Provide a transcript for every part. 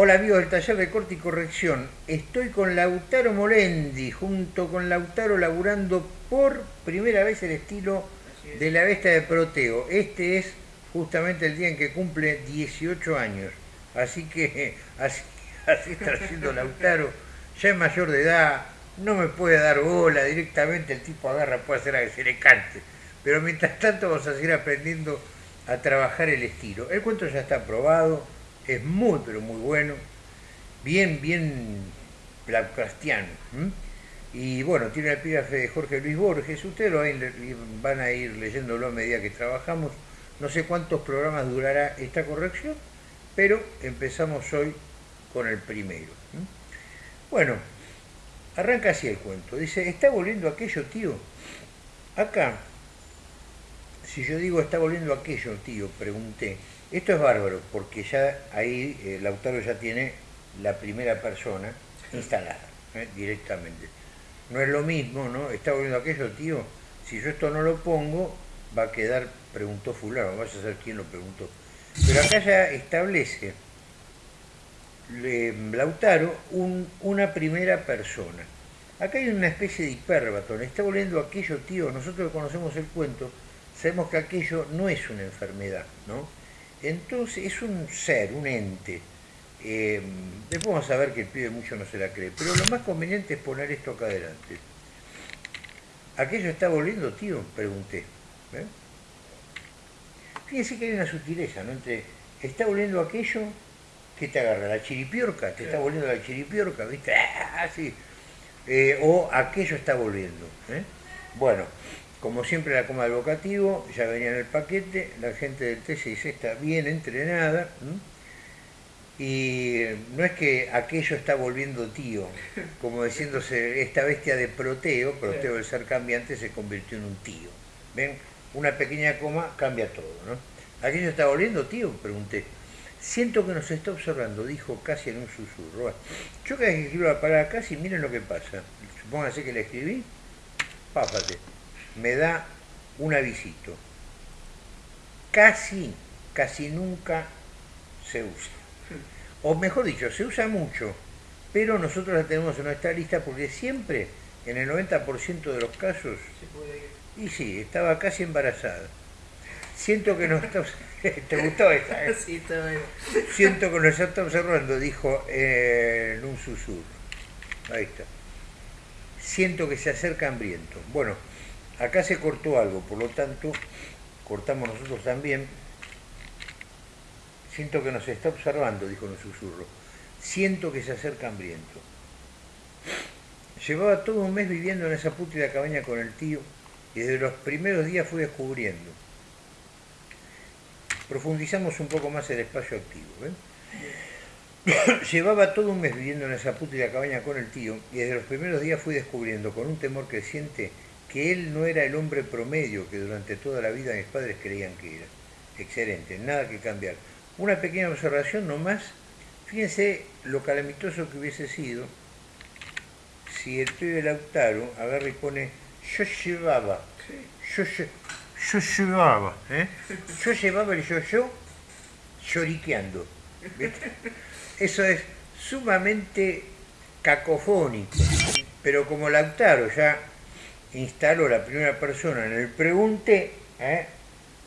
Hola amigos del taller de corte y corrección. Estoy con Lautaro Molendi, junto con Lautaro laburando por primera vez el estilo de la bestia de Proteo. Este es justamente el día en que cumple 18 años. Así que así, así está haciendo Lautaro. Ya es mayor de edad, no me puede dar bola, directamente el tipo agarra, puede hacer a que se le cante. Pero mientras tanto vamos a seguir aprendiendo a trabajar el estilo. El cuento ya está aprobado es muy, pero muy bueno, bien, bien Lovecraftiano. Y bueno, tiene el epígrafe de Jorge Luis Borges, ustedes lo van a ir leyéndolo a medida que trabajamos. No sé cuántos programas durará esta corrección, pero empezamos hoy con el primero. Bueno, arranca así el cuento. Dice, ¿está volviendo aquello, tío? Acá, si yo digo está volviendo aquello, tío, pregunté, esto es bárbaro, porque ya ahí eh, Lautaro ya tiene la primera persona instalada ¿eh? directamente. No es lo mismo, ¿no? Está volviendo aquello, tío. Si yo esto no lo pongo, va a quedar, preguntó fulano, vas a saber quién lo preguntó. Pero acá ya establece Lautaro una primera persona. Acá hay una especie de hiperbatón. Está volviendo aquello, tío. Nosotros conocemos el cuento, sabemos que aquello no es una enfermedad, ¿no? Entonces es un ser, un ente. Eh, después vamos a ver que el pibe mucho no se la cree, pero lo más conveniente es poner esto acá adelante. ¿Aquello está volviendo, tío? Pregunté. ¿eh? Fíjense que hay una sutileza, ¿no? Entre, ¿está volviendo aquello? ¿Qué te agarra? ¿La chiripiorca? ¿Te está volviendo la chiripiorca? ¿Viste? ¡Ah, sí! Eh, o aquello está volviendo. ¿eh? Bueno, como siempre la coma del vocativo, ya venía en el paquete, la gente del T6 está bien entrenada, y no es que aquello está volviendo tío, como diciéndose, esta bestia de Proteo, Proteo del ser cambiante, se convirtió en un tío. ¿Ven? Una pequeña coma cambia todo, ¿no? ¿Aquello está volviendo tío? Pregunté. Siento que nos está observando, dijo casi en un susurro. Yo cada que escribo la palabra casi, miren lo que pasa. Supónganse que la escribí, pápate me da un avisito. Casi, casi nunca se usa. O mejor dicho, se usa mucho, pero nosotros la tenemos en nuestra lista porque siempre, en el 90% de los casos, y sí, estaba casi embarazada. Siento que nos está... ¿Te gustó esta? Eh? Sí, está bien. Siento que nos está observando, dijo en un susurro. Ahí está. Siento que se acerca hambriento. Bueno, Acá se cortó algo, por lo tanto, cortamos nosotros también. Siento que nos está observando, dijo en un susurro. Siento que se acerca hambriento. Llevaba todo un mes viviendo en esa pútrida cabaña con el tío y desde los primeros días fui descubriendo. Profundizamos un poco más el espacio activo. Llevaba todo un mes viviendo en esa pútrida cabaña con el tío y desde los primeros días fui descubriendo con un temor creciente que él no era el hombre promedio que durante toda la vida mis padres creían que era. Excelente, nada que cambiar. Una pequeña observación nomás, fíjense lo calamitoso que hubiese sido si el pibe Lautaro agarra y pone yo llevaba, yo, yo, llevaba, ¿eh? yo llevaba el yo-yo lloriqueando. Eso es sumamente cacofónico, pero como Lautaro ya instaló la primera persona en el pregunté, ¿eh?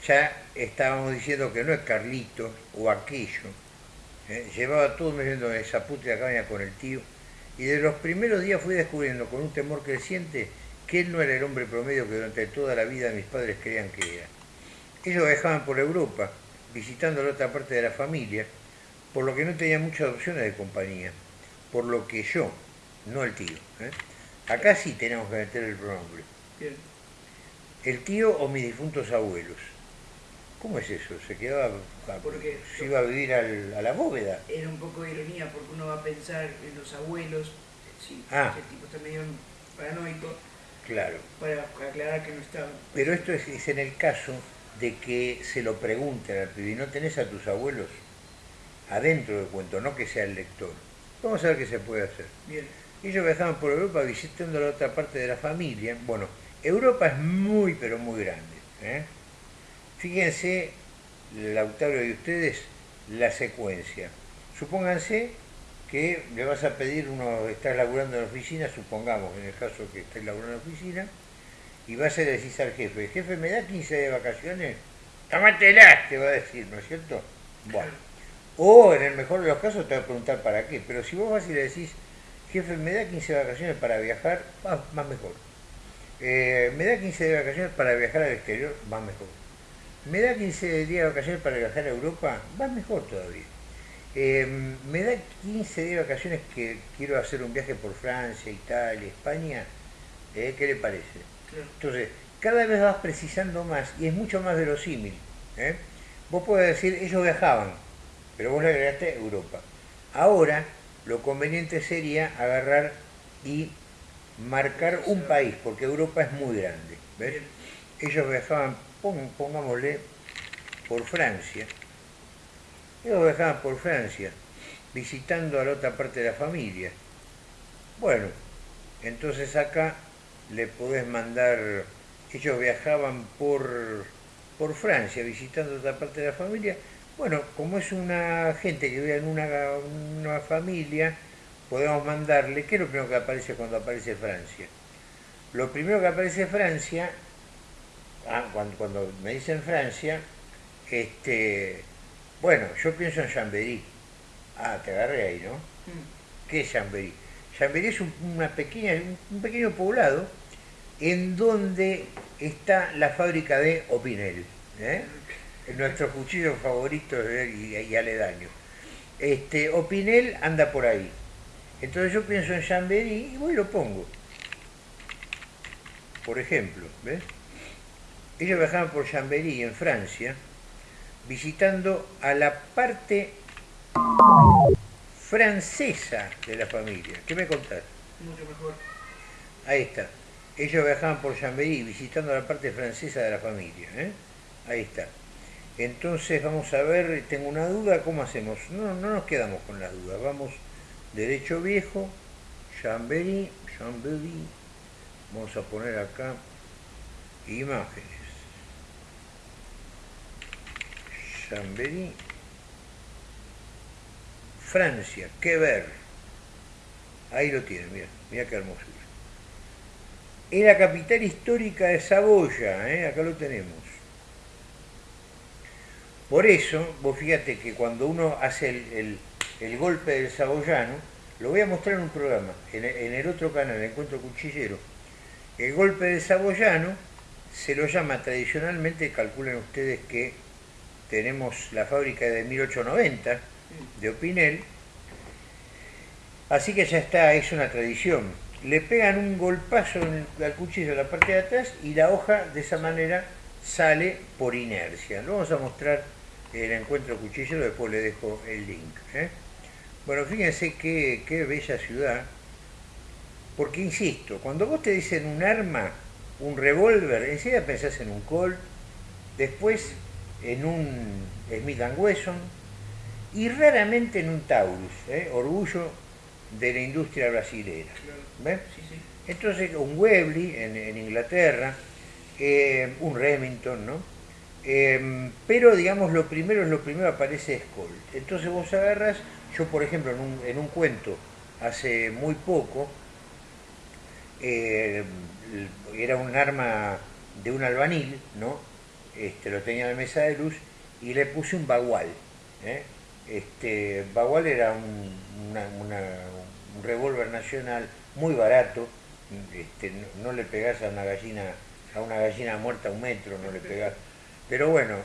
ya estábamos diciendo que no es Carlito o aquello. ¿eh? Llevaba todo viendo esa puta cabaña con el tío. Y de los primeros días fui descubriendo con un temor creciente que él no era el hombre promedio que durante toda la vida mis padres creían que era. Ellos viajaban por Europa, visitando la otra parte de la familia, por lo que no tenía muchas opciones de compañía, por lo que yo, no el tío, ¿eh? Acá sí tenemos que meter el pronombre. El tío o mis difuntos abuelos. ¿Cómo es eso? ¿Se quedaba, porque se iba a vivir a la bóveda? Era un poco de ironía porque uno va a pensar en los abuelos, sí, ah. el tipo está medio paranoico, claro. para aclarar que no estaba. Pero esto es, en el caso de que se lo pregunten al pibe, ¿no tenés a tus abuelos adentro del cuento, no que sea el lector? Vamos a ver qué se puede hacer. Bien. Ellos viajaban por Europa visitando la otra parte de la familia. Bueno, Europa es muy, pero muy grande. ¿eh? Fíjense, Lautaro y ustedes, la secuencia. Supónganse que le vas a pedir, uno estás laburando en la oficina, supongamos, en el caso que estés laburando en la oficina, y vas a decir al jefe, jefe, ¿me da 15 de vacaciones? ¡Tómatela! Te va a decir, ¿no es cierto? Bueno. O en el mejor de los casos te va a preguntar para qué, pero si vos vas y le decís, jefe, ¿me da 15 de vacaciones para viajar? más mejor. Eh, ¿Me da 15 de vacaciones para viajar al exterior? Más mejor. ¿Me da 15 días de vacaciones para viajar a Europa? Más mejor todavía. Eh, me da 15 días de vacaciones que quiero hacer un viaje por Francia, Italia, España. Eh, ¿Qué le parece? Entonces, cada vez vas precisando más y es mucho más verosímil. ¿eh? Vos podés decir, ellos viajaban, pero vos le agregaste Europa. Ahora, lo conveniente sería agarrar y marcar un país, porque Europa es muy grande. Ellos viajaban, pongámosle, por Francia. Ellos viajaban por Francia, visitando a la otra parte de la familia. Bueno, entonces acá le podés mandar, ellos viajaban por, por Francia, visitando a otra parte de la familia. Bueno, como es una gente que vive en una, una familia, podemos mandarle, ¿qué es lo primero que aparece cuando aparece Francia? Lo primero que aparece Francia, ah, cuando, cuando me dicen Francia, este, bueno, yo pienso en Chambéry. Ah, te agarré ahí, ¿no? Mm. ¿Qué es Chambéry? Chambéry es un, una pequeña, un pequeño poblado en donde está la fábrica de Opinel, ¿eh? Nuestro cuchillo favorito y, y, aledaño. Este, Opinel anda por ahí. Entonces yo pienso en Chambéry y voy y lo pongo. Por ejemplo, ¿ves? Ellos viajaban por Chambéry en Francia visitando a la parte francesa de la familia. ¿Qué me contás? Mucho mejor. Ahí está. Ellos viajaban por Chambéry visitando a la parte francesa de la familia. ¿eh? Ahí está. Entonces vamos a ver, tengo una duda, ¿cómo hacemos? No, no nos quedamos con las dudas, vamos derecho viejo, Chambéry, Chambéry, vamos a poner acá imágenes. Chambéry, Francia, qué ver. Ahí lo tienen, mira, mira qué hermosura. Es la capital histórica de Saboya, ¿eh? acá lo tenemos. Por eso, vos fíjate que cuando uno hace el, el, golpe del saboyano, lo voy a mostrar en un programa, en, el otro canal, Encuentro Cuchillero. El golpe del saboyano se lo llama tradicionalmente, calculen ustedes que tenemos la fábrica de 1890 de Opinel, así que ya está, es una tradición. Le pegan un golpazo al cuchillo en la parte de atrás y la hoja de esa manera sale por inercia. Lo vamos a mostrar el encuentro cuchillero, después le dejo el link. ¿eh? Bueno, fíjense qué, qué bella ciudad, porque insisto, cuando vos te dicen un arma, un revólver, enseguida pensás en un Colt, después en un Smith Wesson y raramente en un Taurus, ¿eh? orgullo de la industria brasilera. Entonces, un Webley en, Inglaterra, eh, un Remington, ¿no? Em, pero digamos, lo primero es lo primero aparece es Colt. Entonces vos agarras, yo por ejemplo en un, en un cuento hace muy poco, eh, era un arma de un albanil, ¿no? este, lo tenía en la mesa de luz y le puse un bagual. ¿eh? Este, bagual era un, un revólver nacional muy barato, este, no, le pegás a una gallina a una gallina muerta a un metro, no le pegás. Pero bueno,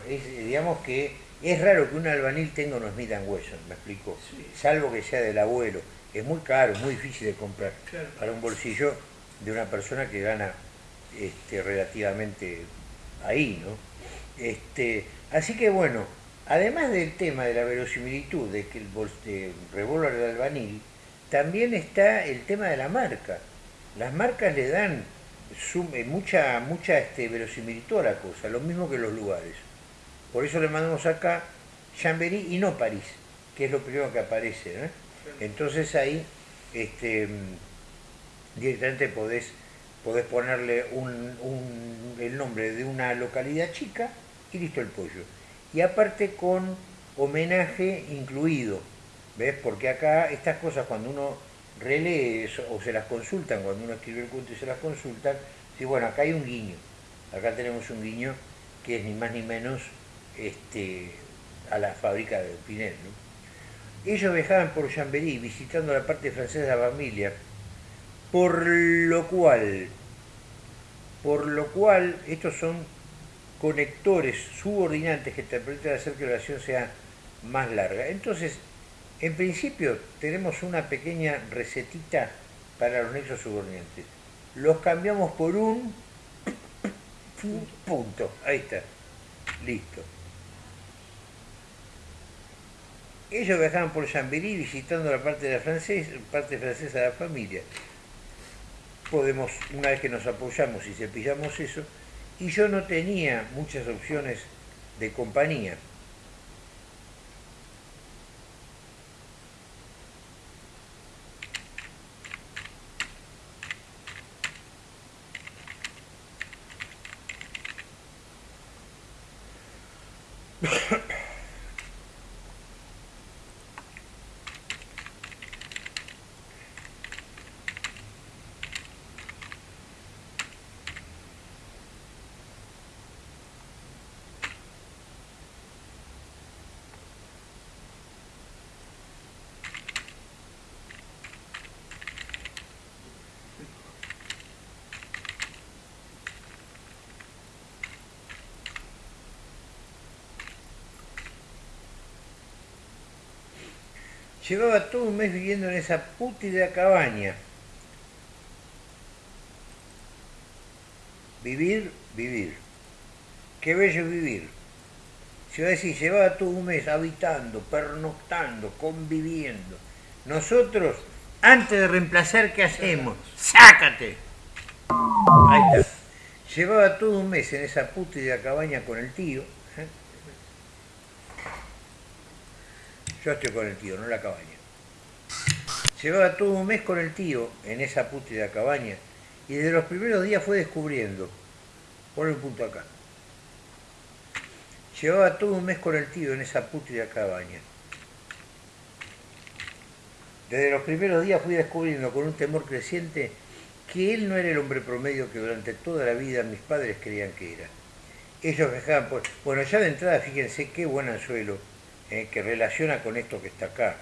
digamos que es raro que un albanil tenga unos Smith Wesson, me explico, salvo que sea del abuelo. Es muy caro, muy difícil de comprar para un bolsillo de una persona que gana este, relativamente ahí, ¿no? Este, así que bueno, además del tema de la verosimilitud de que el revólver de albanil, también está el tema de la marca. Las marcas le dan eh, mucha, mucha este, verosimilitud a la cosa, lo mismo que los lugares. Por eso le mandamos acá Chambéry y no París, que es lo primero que aparece. Entonces ahí este, directamente podés, podés ponerle el nombre de una localidad chica y listo el pollo. Y aparte con homenaje incluido, ¿Ves? Porque acá estas cosas cuando uno relee o se las consultan, cuando uno escribe el cuento y se las consultan, sí, bueno, acá hay un guiño, acá tenemos un guiño que es ni más ni menos este, a la fábrica de Pinel. Ellos viajaban por Chambéry visitando la parte francesa de la familia, por lo cual, por lo cual estos son conectores subordinantes que te permiten hacer que la oración sea más larga. Entonces, en principio tenemos una pequeña recetita para los nexos subordinantes. Los cambiamos por un punto. Ahí está. Listo. Ellos viajaban por Chambéry visitando la parte, de la francesa, parte francesa de la familia. Podemos, una vez que nos apoyamos y cepillamos eso, y yo no tenía muchas opciones de compañía. Llevaba todo un mes viviendo en esa pútida cabaña. Vivir, vivir. Qué bello vivir. Si a decir, llevaba todo un mes habitando, pernoctando, conviviendo. Nosotros, antes de reemplazar, ¿qué hacemos? ¡Sácate! Llevaba todo un mes en esa pútida cabaña con el tío Yo estoy con el tío, no la cabaña. Llevaba todo un mes con el tío en esa pútrida cabaña y desde los primeros días fue descubriendo. Pon un punto acá. Llevaba todo un mes con el tío en esa pútrida cabaña. Desde los primeros días fui descubriendo con un temor creciente que él no era el hombre promedio que durante toda la vida mis padres creían que era. Ellos dejaban por... Bueno, ya de entrada, fíjense qué buen anzuelo eh, que relaciona con esto que está acá,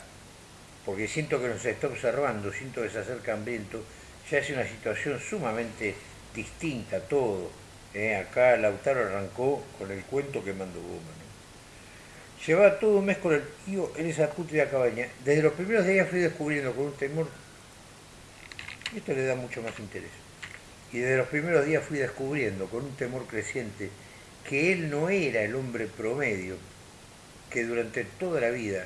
porque siento que nos está observando, siento que se acerca hambriento, ya es una situación sumamente distinta todo. Eh. Acá Lautaro arrancó con el cuento que mandó Goma. Llevaba todo un mes con el tío en esa puta cabaña. Desde los primeros días fui descubriendo con un temor, esto le da mucho más interés, y desde los primeros días fui descubriendo con un temor creciente que él no era el hombre promedio que durante toda la vida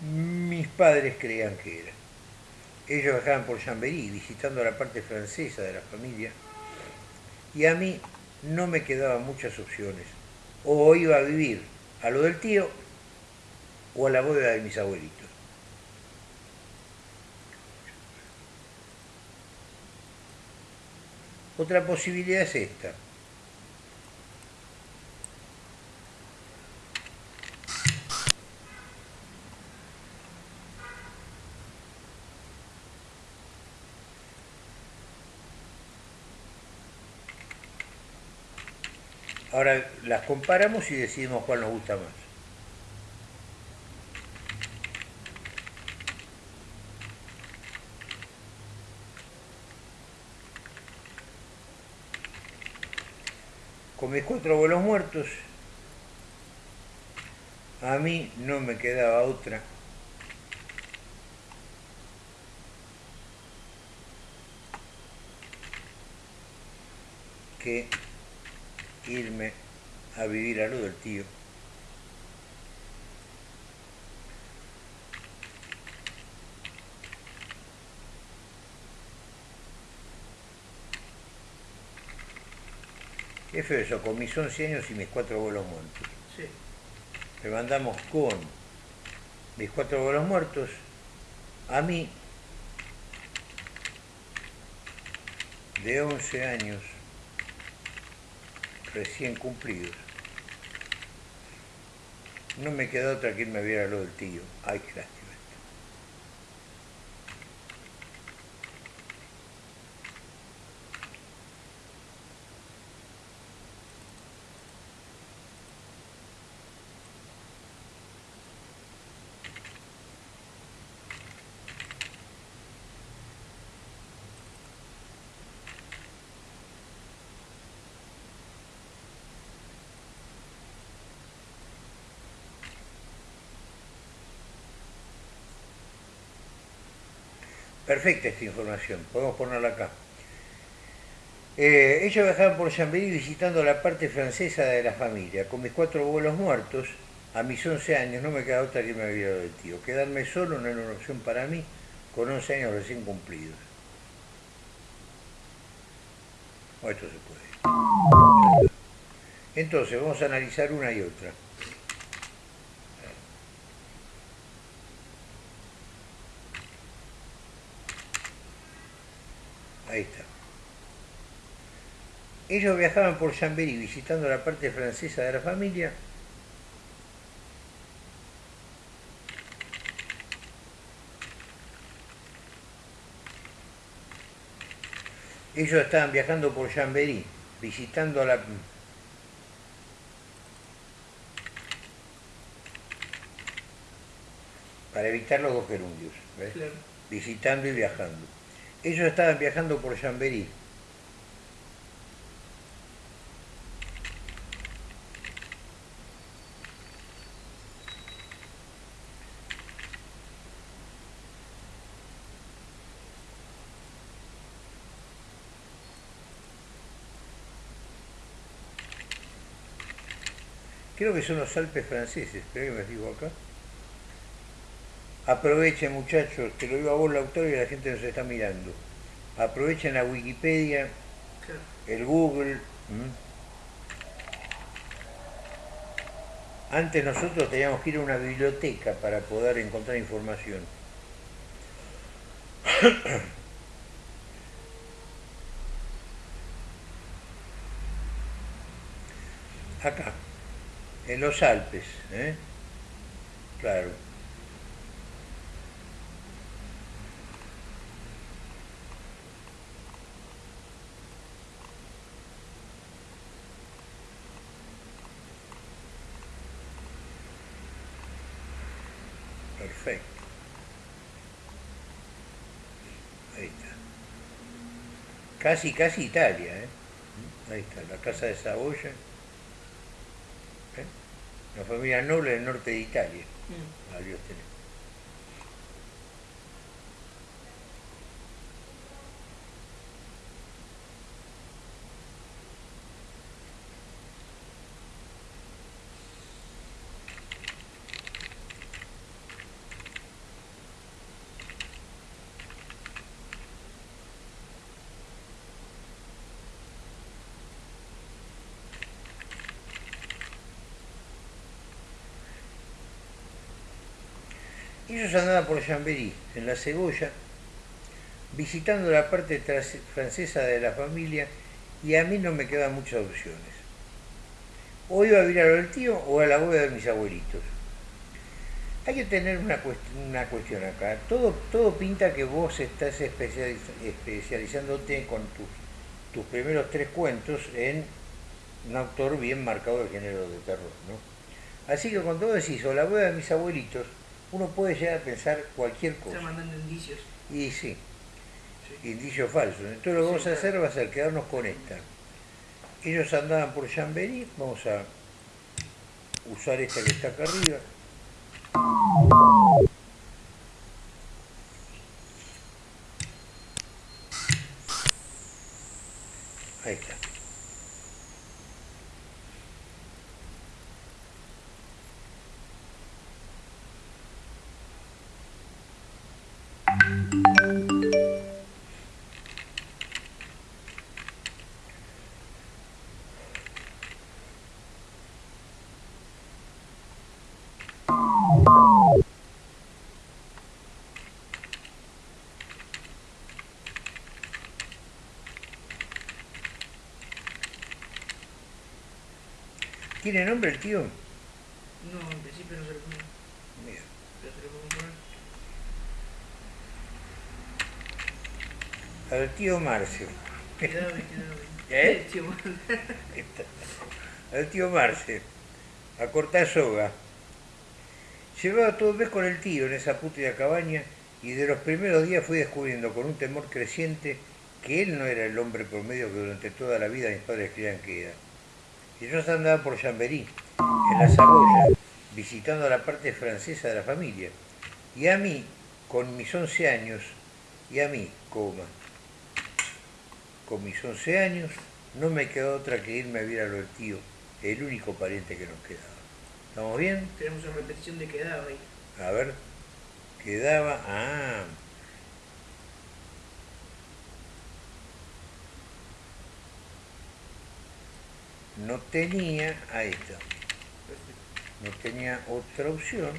mis padres creían que era. Ellos viajaban por Chambéry visitando la parte francesa de la familia y a mí no me quedaban muchas opciones. O iba a vivir a lo del tío o a la boda de mis abuelitos. Otra posibilidad es esta. Ahora las comparamos y decidimos cuál nos gusta más. Con mis cuatro abuelos muertos, a mí no me quedaba otra que irme a vivir a lo del tío. Qué feo eso, con mis 11 años y mis cuatro abuelos muertos. Sí. Me mandamos con mis cuatro abuelos muertos, a mí, de 11 años, recién cumplidos. No me quedó otra que irme a ver a lo del tío. Ay, qué lástima. Perfecta esta información, podemos ponerla acá. Eh, ellos viajaban por Chambéry visitando la parte francesa de la familia. Con mis cuatro abuelos muertos, a mis 11 años no me queda otra que me había dado tío. Quedarme solo no era una opción para mí, con 11 años recién cumplidos. O esto se puede. Entonces, vamos a analizar una y otra. Ahí está. Ellos viajaban por Chambéry visitando la parte francesa de la familia. Ellos estaban viajando por Chambéry, visitando la... Para evitar los dos gerundios, Visitando y viajando. Ellos estaban viajando por Chambéry, creo que son los Alpes franceses, espera que me digo acá. Aprovechen muchachos, que lo digo a vos autor y la gente nos está mirando. Aprovechen la Wikipedia, el Google. Antes nosotros teníamos que ir a una biblioteca para poder encontrar información. Acá en los Alpes, ¿eh? Claro. Perfecto. Ahí está. Casi, casi Italia, ¿eh? Ahí está, la casa de Saboya. Familia noble del norte de Italia. Mm. Ellos andaban por Chambéry, en la Cebolla, visitando la parte francesa de la familia y a mí no me quedan muchas opciones. O iba a vivir a lo del tío o a la boda de mis abuelitos. Hay que tener una, cuestión acá. Todo, todo pinta que vos estás especializándote con tus, tus primeros tres cuentos en un autor bien marcado del género de terror. ¿no? Así que cuando vos decís o la boda de mis abuelitos, uno puede llegar a pensar cualquier cosa. Está mandando indicios. Y sí, indicios falsos. Entonces lo que vamos a hacer va a ser quedarnos con esta. Ellos andaban por Chambéry, vamos a usar esta que está acá arriba. ¿Tiene nombre el tío? No, en principio no se lo pongo. Mira. Pero se lo puedo poner. Al tío Marcio. Quedado bien. ¿Eh? El tío Al tío Marcio. A cortar soga. Llevaba todo el mes con el tío en esa puta cabaña y de los primeros días fui descubriendo con un temor creciente que él no era el hombre promedio que durante toda la vida mis padres creían que era y yo andaba por Chambéry, en la Saboya, visitando la parte francesa de la familia. Y a mí, con mis 11 años, Y a mí, coma, con mis 11 años, no me quedó otra que irme a ver a lo del tío, el único pariente que nos quedaba. ¿Estamos bien? Tenemos una repetición de quedaba ahí. A ver, quedaba... Ah, no tenía, está, Perfecto. no tenía otra opción,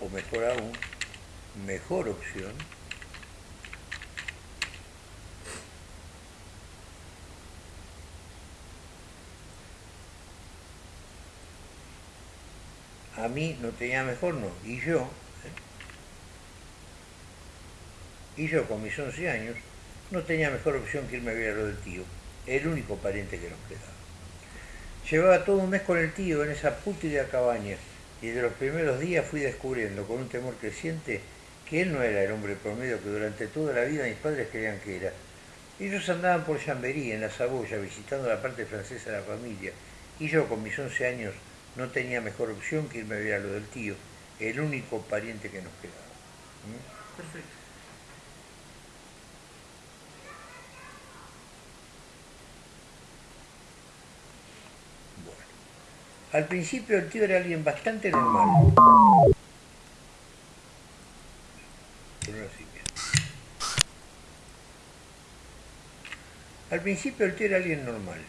o mejor aún, mejor opción, a mí no tenía mejor, no, y yo, ¿eh? y yo con mis 11 años, no tenía mejor opción que irme a ver a lo del tío, el único pariente que nos quedaba. Llevaba todo un mes con el tío en esa pútrida cabaña y de los primeros días fui descubriendo con un temor creciente que él no era el hombre promedio que durante toda la vida mis padres creían que era. Ellos andaban por Chambéry, en la Saboya, visitando la parte francesa de la familia, y yo con mis 11 años no tenía mejor opción que irme a ver a lo del tío, el único pariente que nos quedaba. ¿Mm? Perfecto. Bueno. Al principio el tío era alguien bastante normal. Al principio el tío era alguien normal.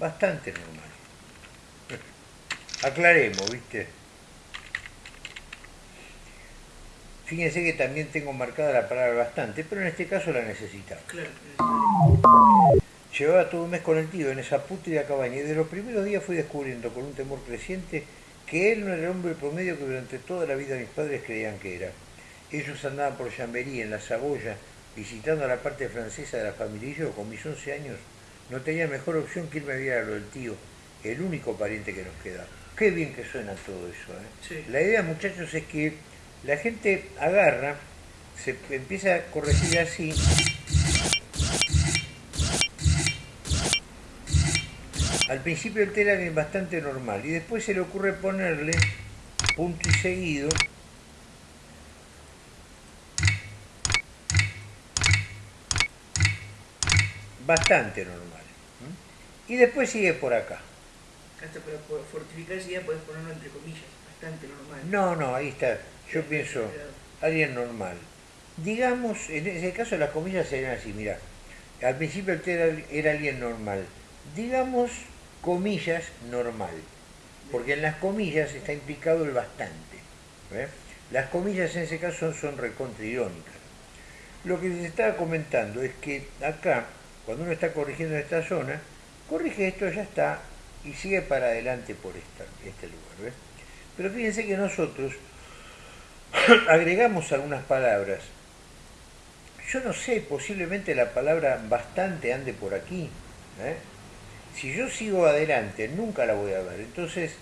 Bastante normal. Aclaremos, ¿viste? Fíjense que también tengo marcada la palabra bastante, pero en este caso la necesario. Llevaba todo un mes con el tío en esa pútrida cabaña y de los primeros días fui descubriendo con un temor creciente que él no era el hombre promedio que durante toda la vida mis padres creían que era. Ellos andaban por Chambéry, en la Saboya, visitando la parte francesa de la familia y yo, con mis 11 años, no tenía mejor opción que irme a ver a lo del tío, el único pariente que nos queda. Qué bien que suena todo eso. ¿eh? Sí. La idea, muchachos, es que la gente agarra, se empieza a corregir así Al principio el tela es bastante normal y después se le ocurre ponerle punto y seguido bastante normal. Y después sigue por acá. Hasta para fortificar esa idea puedes ponerlo entre comillas, bastante normal. No, no, ahí está. Yo pienso, alguien normal. Digamos, en ese caso las comillas serían así, mira, al principio el tela era alguien normal. Digamos, comillas, normal. Porque en las comillas está implicado el bastante. ¿eh? Las comillas en ese caso son recontra irónicas. Lo que se estaba comentando es que acá, cuando uno está corrigiendo en esta zona, corrige esto, ya está, y sigue para adelante por este lugar. Pero fíjense que nosotros agregamos algunas palabras. Yo no sé, posiblemente la palabra bastante ande por aquí. ¿eh? Si yo sigo adelante, nunca la voy a ver. Entonces,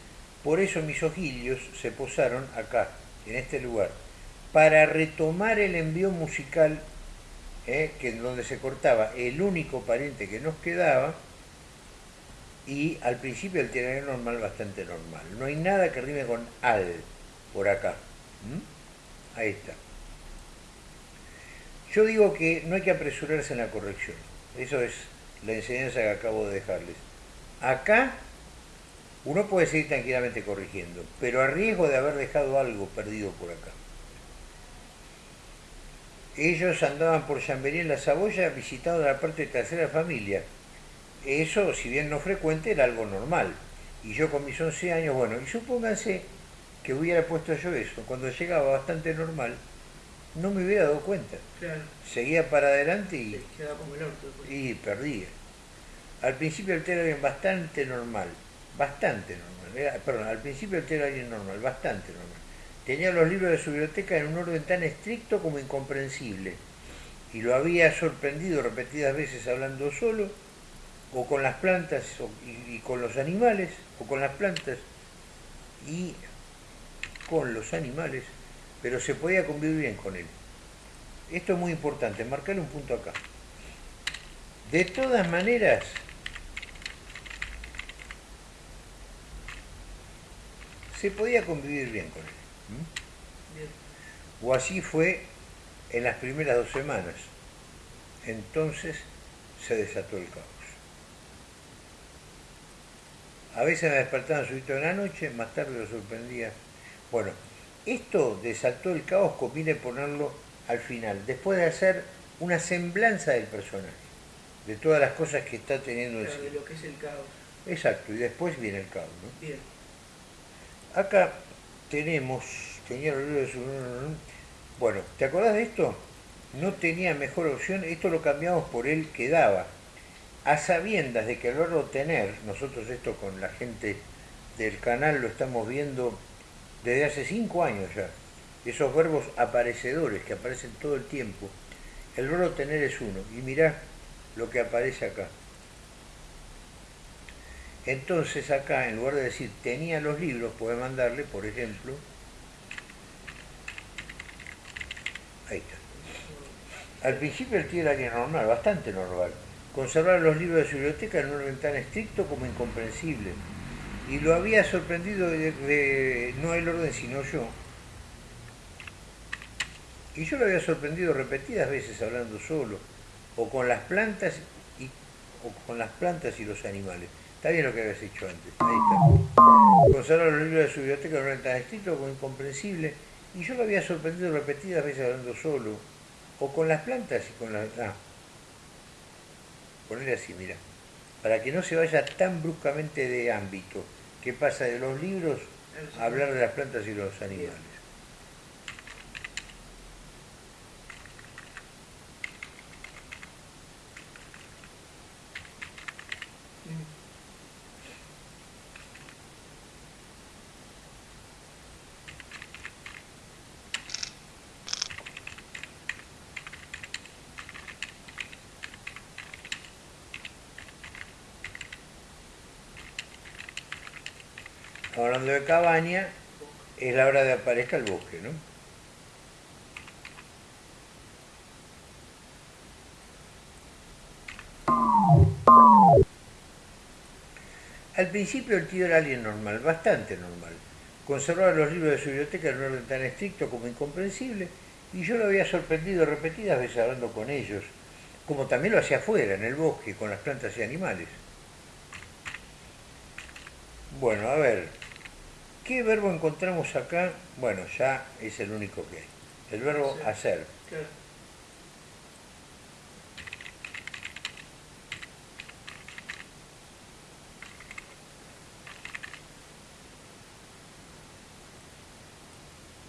por eso mis ojillos se posaron acá, en este lugar, para retomar el envío musical, ¿eh? que donde se cortaba el único pariente que nos quedaba, y al principio el tiraner normal bastante normal. No hay nada que rime con al por acá. Ahí está. Yo digo que no hay que apresurarse en la corrección. Eso es la enseñanza que acabo de dejarles. Acá uno puede seguir tranquilamente corrigiendo, pero a riesgo de haber dejado algo perdido por acá. Ellos andaban por Chambéry en la Saboya visitando la parte de tercera familia. Eso, si bien no frecuente, era algo normal. Y yo con mis 11 años, bueno, y supónganse que hubiera puesto yo eso, cuando llegaba bastante normal, no me hubiera dado cuenta. Claro, Seguía para adelante y te quedaba como el orto después. y perdía. Al principio el telo era bastante normal, bastante normal. Era- perdón, al principio el telo era normal, bastante normal. Tenía los libros de su biblioteca en un orden tan estricto como incomprensible. Y lo había sorprendido repetidas veces hablando solo, o con las plantas, o- y, y con los animales, o con las plantas, y con los animales, pero se podía convivir bien con él. Esto es muy importante, marcarle un punto acá. De todas maneras, se podía convivir bien con él. O así fue en las primeras dos semanas. Entonces se desató el caos. A veces me despertaba subito en la noche, más tarde lo sorprendía. Bueno, esto desató el caos conviene ponerlo al final, después de hacer una semblanza del personaje, de todas las cosas que está teniendo Claro, de lo que es el caos. Exacto, y después viene el caos. ¿no? Bien. Acá tenemos, tenía. Bueno, ¿te acordás de esto? No tenía mejor opción, esto lo cambiamos por él que daba. A sabiendas de que el verbo tener, nosotros esto con la gente del canal lo estamos viendo desde hace cinco años ya, esos verbos aparecedores que aparecen todo el tiempo, el verbo tener es uno, y mirá lo que aparece acá. Entonces acá, en lugar de decir tenía los libros, puede mandarle, por ejemplo, ahí está. Al principio el tío era alguien normal, bastante normal. Conservar los libros de su biblioteca en un orden tan estricto como incomprensible. Y lo había sorprendido de, no el orden sino yo. Y yo lo había sorprendido repetidas veces hablando solo, o con las plantas y, con las plantas y los animales. Está bien lo que habías hecho antes. Ahí está. Conservar los libros de su biblioteca un orden tan estricto como incomprensible. Y yo lo había sorprendido repetidas veces hablando solo, o con las plantas y con las... Ah, ponerle así, mira, para que no se vaya tan bruscamente de ámbito, que pasa de los libros a hablar de las plantas y los animales. Mm. De cabaña, es la hora de aparezca el bosque, ¿no? Al principio el tío era alguien normal, bastante normal. Conservaba los libros de su biblioteca en un orden tan estricto como incomprensible, y yo lo había sorprendido repetidas veces hablando con ellos, como también lo hacía afuera, en el bosque, con las plantas y animales. Bueno, a ver, ¿qué verbo encontramos acá? Bueno, ya es el único que hay. El verbo Sí. hacer. Claro.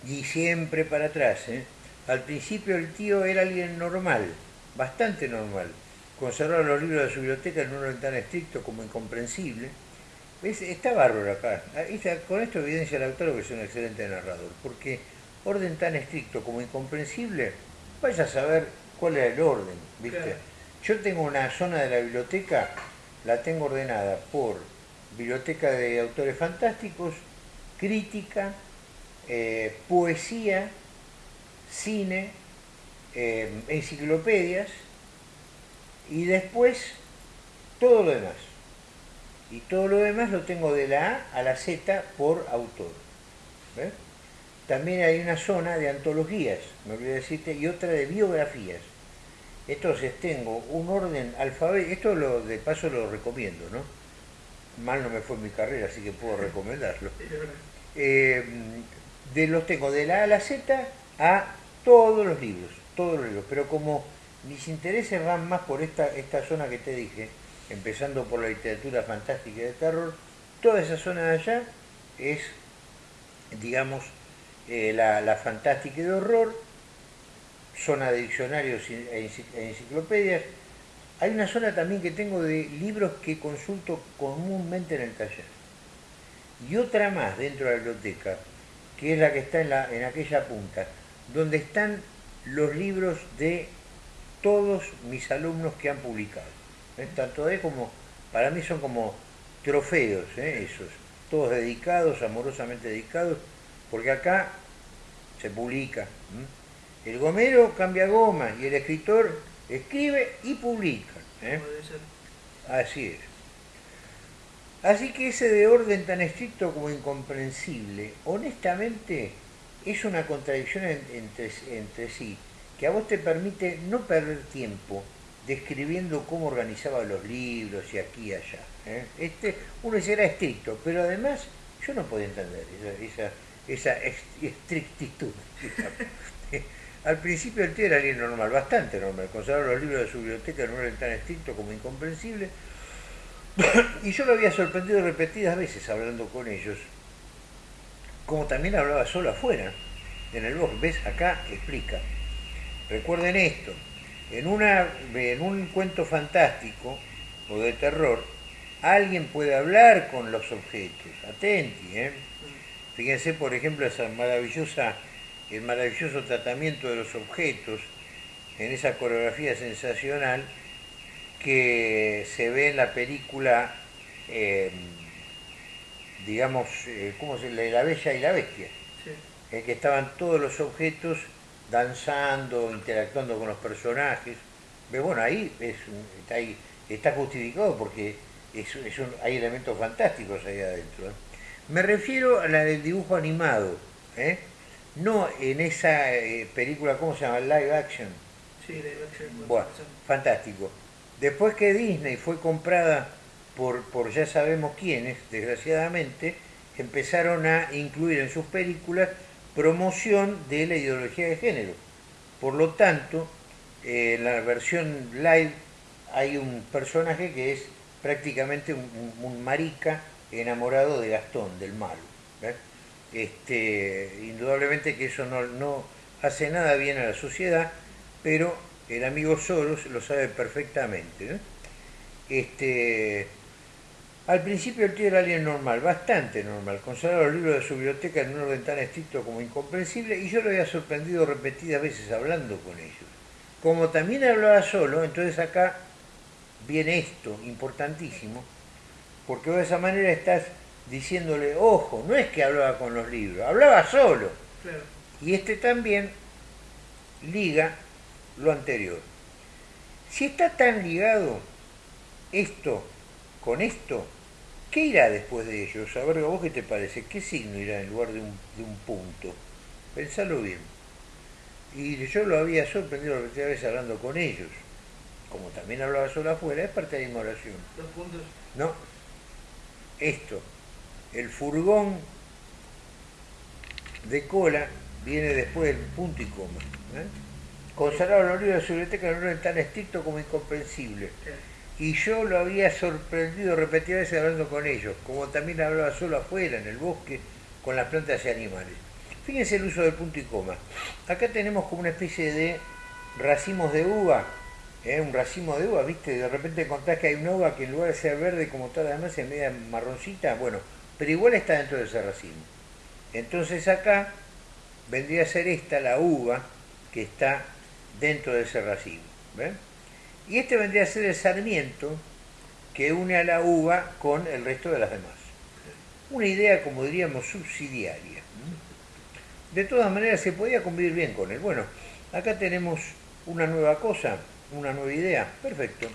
Y siempre para atrás, ¿eh? Al principio el tío era alguien normal, bastante normal. Conservaba los libros de su biblioteca en un orden tan estricto como incomprensible. ¿Ves? Está bárbaro acá. Está- Con esto evidencia el autor que es un excelente narrador, porque orden tan estricto como incomprensible, vaya a saber cuál era el orden, ¿viste? Claro. Yo tengo una zona de la biblioteca, la tengo ordenada por biblioteca de autores fantásticos, crítica, eh, poesía, cine, eh, enciclopedias y después todo lo demás. Y todo lo demás lo tengo de la A a la Z por autor. ¿ves? También hay una zona de antologías, me olvidé decirte, y otra de biografías. Entonces tengo un orden alfabético, esto lo, de paso lo recomiendo, ¿no? Mal no me fue en mi carrera, así que puedo recomendarlo. Eh, de los tengo de la A a la Z a todos los libros, todos los libros, pero como mis intereses van más por esta, esta zona que te dije, empezando por la literatura fantástica de terror, toda esa zona de allá es, digamos, eh, la, la fantástica y de horror, zona de diccionarios e e enciclopedias. Hay una zona también que tengo de libros que consulto comúnmente en el taller y otra más dentro de la biblioteca, que es la que está en, la, en aquella punta, donde están los libros de todos mis alumnos que han publicado. Tanto es como, para mí son como trofeos, ¿eh? esos, todos dedicados, amorosamente dedicados, porque acá se publica. El gomero cambia goma y el escritor escribe y publica. ¿eh? Así es. Así que ese de orden tan estricto como incomprensible, honestamente, es una contradicción entre, entre sí, que a vos te permite no perder tiempo describiendo cómo organizaba los libros y aquí y allá. ¿eh? Este, uno era estricto, pero además yo no podía entender esa, estrictitud. Al principio el tío era alguien normal, bastante normal, conservaba los libros de su biblioteca no era tan estricto como incomprensible, y yo lo había sorprendido repetidas veces hablando con ellos, como también hablaba solo afuera, en el bosque. ¿Ves? Acá explica. Recuerden esto, en, una, en un cuento fantástico o de terror, alguien puede hablar con los objetos. Atenti, ¿eh? Fíjense, por ejemplo, esa maravillosa, el maravilloso tratamiento de los objetos en esa coreografía sensacional que se ve en la película, eh, digamos, eh, ¿cómo se? La Bella y la Bestia, en que estaban todos los objetos danzando, interactuando con los personajes. Pero bueno, ahí, es, está, ahí está justificado porque es, hay elementos fantásticos ahí adentro. ¿eh? Me refiero a la del dibujo animado, ¿eh? no en esa película, ¿cómo se llama? Live action. Sí, live action. Bueno, fantástico. Después que Disney fue comprada por, por ya sabemos quiénes, desgraciadamente, empezaron a incluir en sus películas promoción de la ideología de género. Por lo tanto, eh, en la versión live hay un personaje que es prácticamente un, marica enamorado de Gastón, del malo. Este, indudablemente que eso no, no hace nada bien a la sociedad, pero el amigo Soros lo sabe perfectamente. Este, al principio el tío era alguien normal, bastante normal, conservaba los libros de su biblioteca en un orden tan estricto como incomprensible y yo lo había sorprendido repetidas veces hablando con ellos. Como también hablaba solo, entonces acá viene esto, importantísimo, porque de esa manera estás diciéndole, ojo, no es que hablaba con los libros, hablaba solo. Y este también liga lo anterior. Si está tan ligado esto con esto, ¿qué irá después de ello? A ver, vos qué te parece? ¿Qué signo irá en lugar de un, de un punto? Pensalo bien. Y yo lo había sorprendido la primera vez hablando con ellos. Como también hablaba solo afuera, es parte de mi oración. ¿Dos puntos? No. Esto. El furgón de cola viene después del punto y coma. ¿eh? consagrado los libros de su biblioteca no era tan estricto como incomprensible. Y yo lo había sorprendido repetidas veces hablando con ellos, como también hablaba solo afuera, en el bosque, con las plantas y animales. Fíjense el uso del punto y coma. Acá tenemos como una especie de racimos de uva, ¿eh? un racimo de uva, ¿viste? De repente encontrás que hay una uva que en lugar de ser verde como todas las demás es media marroncita, bueno, pero igual está dentro de ese racimo. Entonces acá vendría a ser esta la uva que está dentro de ese racimo. Y este vendría a ser el sarmiento que une a la uva con el resto de las demás. Una idea, como diríamos, subsidiaria. De todas maneras, se podía convivir bien con él. Bueno, acá tenemos una nueva cosa, una nueva idea. Perfecto.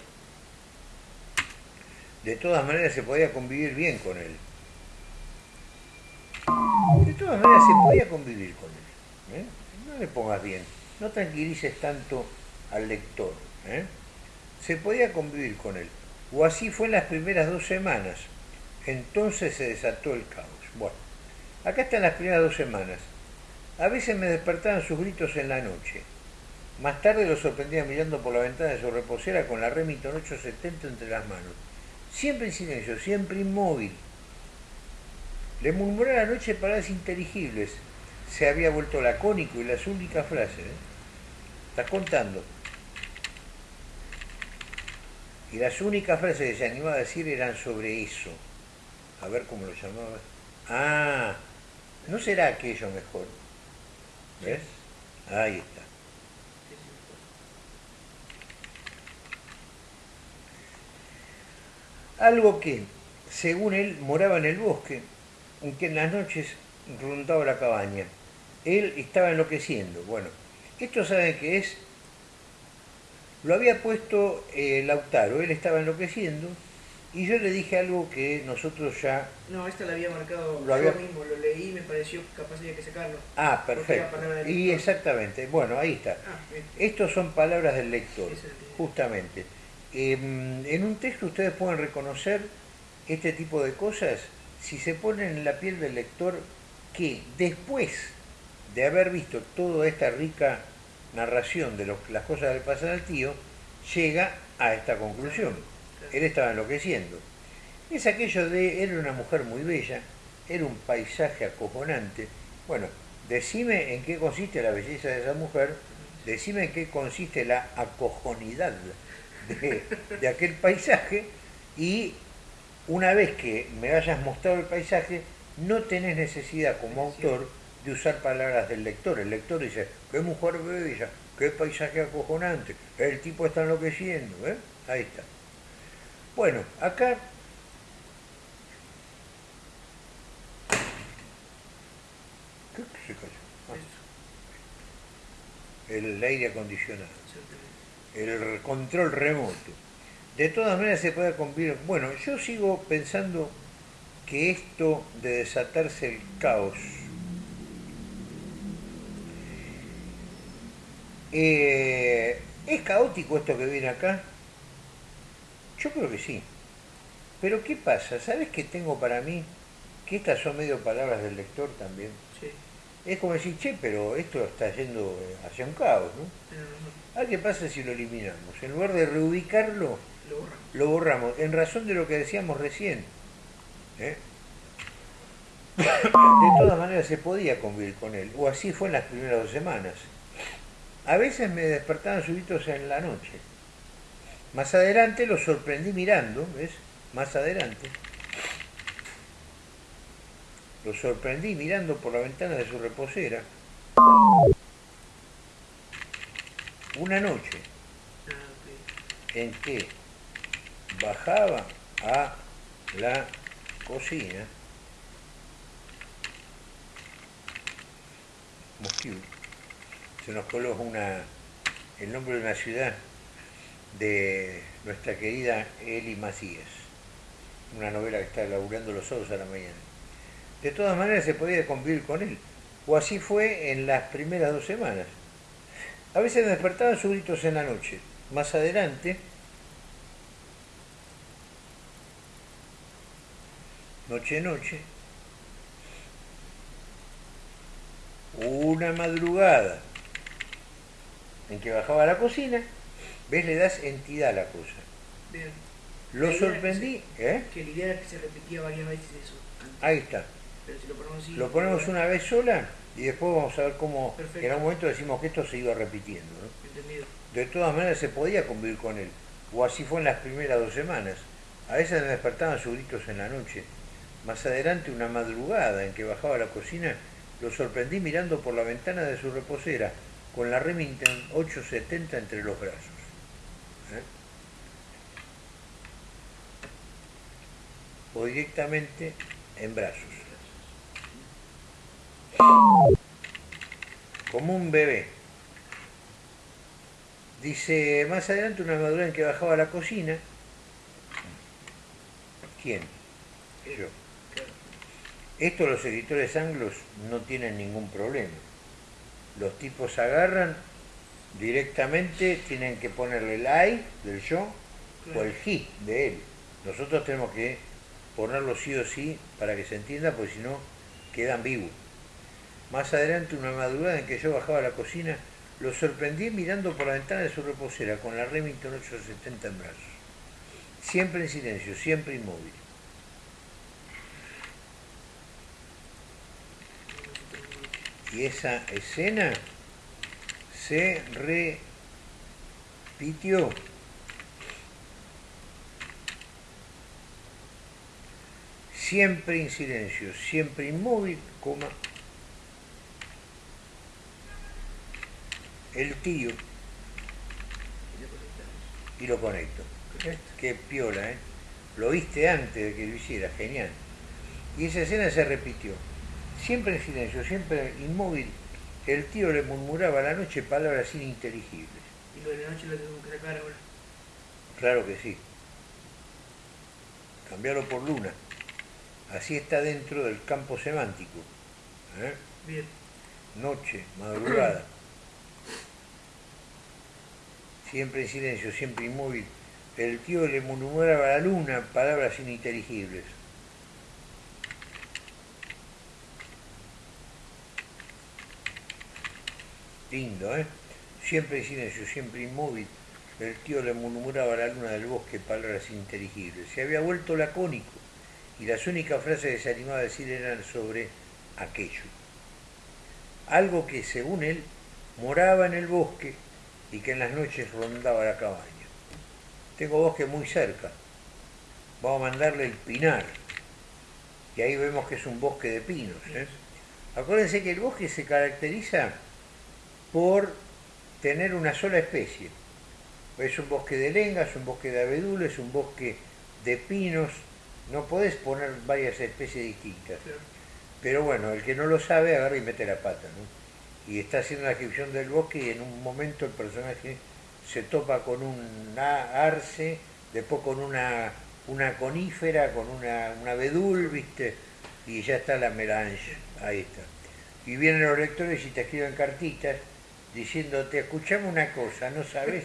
De todas maneras, se podía convivir bien con él. De todas maneras, se podía convivir con él. ¿eh? No le pongas bien no tranquilices tanto al lector. ¿eh? Se podía convivir con él. O así fue en las primeras dos semanas. Entonces se desató el caos. Bueno, acá están las primeras dos semanas. A veces me despertaban sus gritos en la noche. Más tarde lo sorprendía mirando por la ventana de su reposera con la Remington 870 entre las manos. Siempre en silencio, siempre inmóvil. Le murmuré la noche palabras inteligibles, se había vuelto lacónico y las únicas frases, ¿eh? estás contando. Y las únicas frases que se animaba a decir eran sobre eso. A ver cómo lo llamaba. Ah, ¿no será aquello mejor? ¿Ves? Ahí está. Algo que, según él, moraba en el bosque, aunque en las noches rondaba la cabaña. Él estaba enloqueciendo. Bueno, esto saben que es, lo había puesto eh, Lautaro, él estaba enloqueciendo Y yo le dije algo que nosotros ya... No, esta la había marcado Lo había- yo mismo, lo leí y me pareció capaz había que sacarlo. Ah, perfecto. Y exactamente, bueno, ahí está. Ah. Estos son palabras del lector, justamente. Em, en un texto ustedes pueden reconocer este tipo de cosas si se ponen en la piel del lector que después de haber visto toda esta rica narración de lo- las cosas del pasado al tío, llega a esta conclusión. Él estaba enloqueciendo. Es aquello de, era una mujer muy bella, era un paisaje acojonante. Bueno, decime en qué consiste la belleza de esa mujer, decime en qué consiste la acojonidad de, de aquel paisaje y una vez que me hayas mostrado el paisaje, no tenés necesidad como autor de usar palabras del lector. El lector dice, qué mujer bella, qué paisaje acojonante, el tipo está enloqueciendo, ¿eh? Ahí está. Bueno, acá ¿Qué se cayó? Ah, el aire acondicionado, el control remoto. De todas maneras se puede convivir. Bueno, yo sigo pensando que esto de desatarse el caos eh, ¿Es caótico esto que viene acá? Yo creo que sí. Pero ¿qué pasa? ¿Sabes qué tengo para mí? Que estas son medio palabras del lector también. Sí, Es como decir, che, pero esto está yendo eh, hacia un caos, ¿no? Ah, ¿qué pasa si lo eliminamos? En lugar de reubicarlo, lo borramos. lo borramos, en razón de lo que decíamos recién. ¿eh? De todas maneras se podía convivir con él, o así fue en las primeras dos semanas. A veces me despertaban subitos en la noche. Más adelante lo sorprendí mirando, ¿ves? Más adelante. Lo sorprendí mirando por la ventana de su reposera. Una noche en que bajaba a la cocina Mosquito. Se nos coló una, el nombre de una ciudad de nuestra querida Eli Macías, una novela que está laburando los sábados a la mañana. De todas maneras se podía convivir con él, o así fue en las primeras dos semanas. A veces despertaban sus gritos en la noche. Más adelante, noche noche, una madrugada en que bajaba a la cocina, ves, le das entidad a la cosa. Bien. Lo La sorprendí, ¿eh? Que la idea era que se repetía varias veces eso. antes. Ahí está. Pero si lo ponemos así. Lo ponemos una vez sola y después vamos a ver cómo Perfecto. en algún momento decimos que esto se iba repitiendo. ¿no? Entendido. De todas maneras se podía convivir con él, o así fue en las primeras dos semanas. A veces me despertaban sus gritos en la noche. Más adelante, una madrugada en que bajaba a la cocina, lo sorprendí mirando por la ventana de su reposera, con la Remington 870 entre los brazos. ¿Eh? O directamente en brazos. Como un bebé. Dice, más adelante una madrugada en que bajaba a la cocina. ¿Quién? Yo. Esto los editores anglos no tienen ningún problema. Los tipos agarran directamente, tienen que ponerle el I del yo o el he de él. Nosotros tenemos que ponerlo sí o sí para que se entienda, porque si no queda ambiguo. Más adelante, una madrugada en que yo bajaba a la cocina, lo sorprendí mirando por la ventana de su reposera con la Remington 870 en brazos. Siempre en silencio, siempre inmóvil. Y esa escena se repitió. Siempre en silencio, siempre inmóvil, coma. El tío Y lo conecto. Qué piola, ¿eh? Lo viste antes de que lo hiciera, genial. Y esa escena se repitió. Siempre en silencio, siempre inmóvil, el tío le murmuraba a la noche palabras ininteligibles. Y lo de la noche lo tengo que sacar ahora. Claro que sí. cambiarlo por luna. Así está dentro del campo semántico. ¿eh? Bien. Noche, madrugada. Siempre en silencio, siempre inmóvil. El tío le murmuraba a la luna palabras ininteligibles. Lindo, ¿eh? Siempre en silencio, siempre inmóvil. El tío le murmuraba a la luna del bosque palabras ininteligibles. Se había vuelto lacónico y las únicas frases que se animaba a decir eran sobre aquello. Algo que, según él, moraba en el bosque y que en las noches rondaba la cabaña. Tengo bosque muy cerca. Vamos a mandarle el pinar. Y ahí vemos que es un bosque de pinos. ¿eh? Acuérdense que el bosque se caracteriza por tener una sola especie. Es un bosque de lengas, un bosque de abedules, un bosque de pinos. No podés poner varias especies distintas. Pero bueno, el que no lo sabe agarra y mete la pata. ¿no? Y está haciendo la descripción del bosque y en un momento el personaje se topa con un arce, después con una, una conífera, con una, una abedul, ¿viste? Y ya está la melange. Ahí está. Y vienen los lectores y te escriben cartitas diciéndote, escuchame una cosa, ¿no sabes?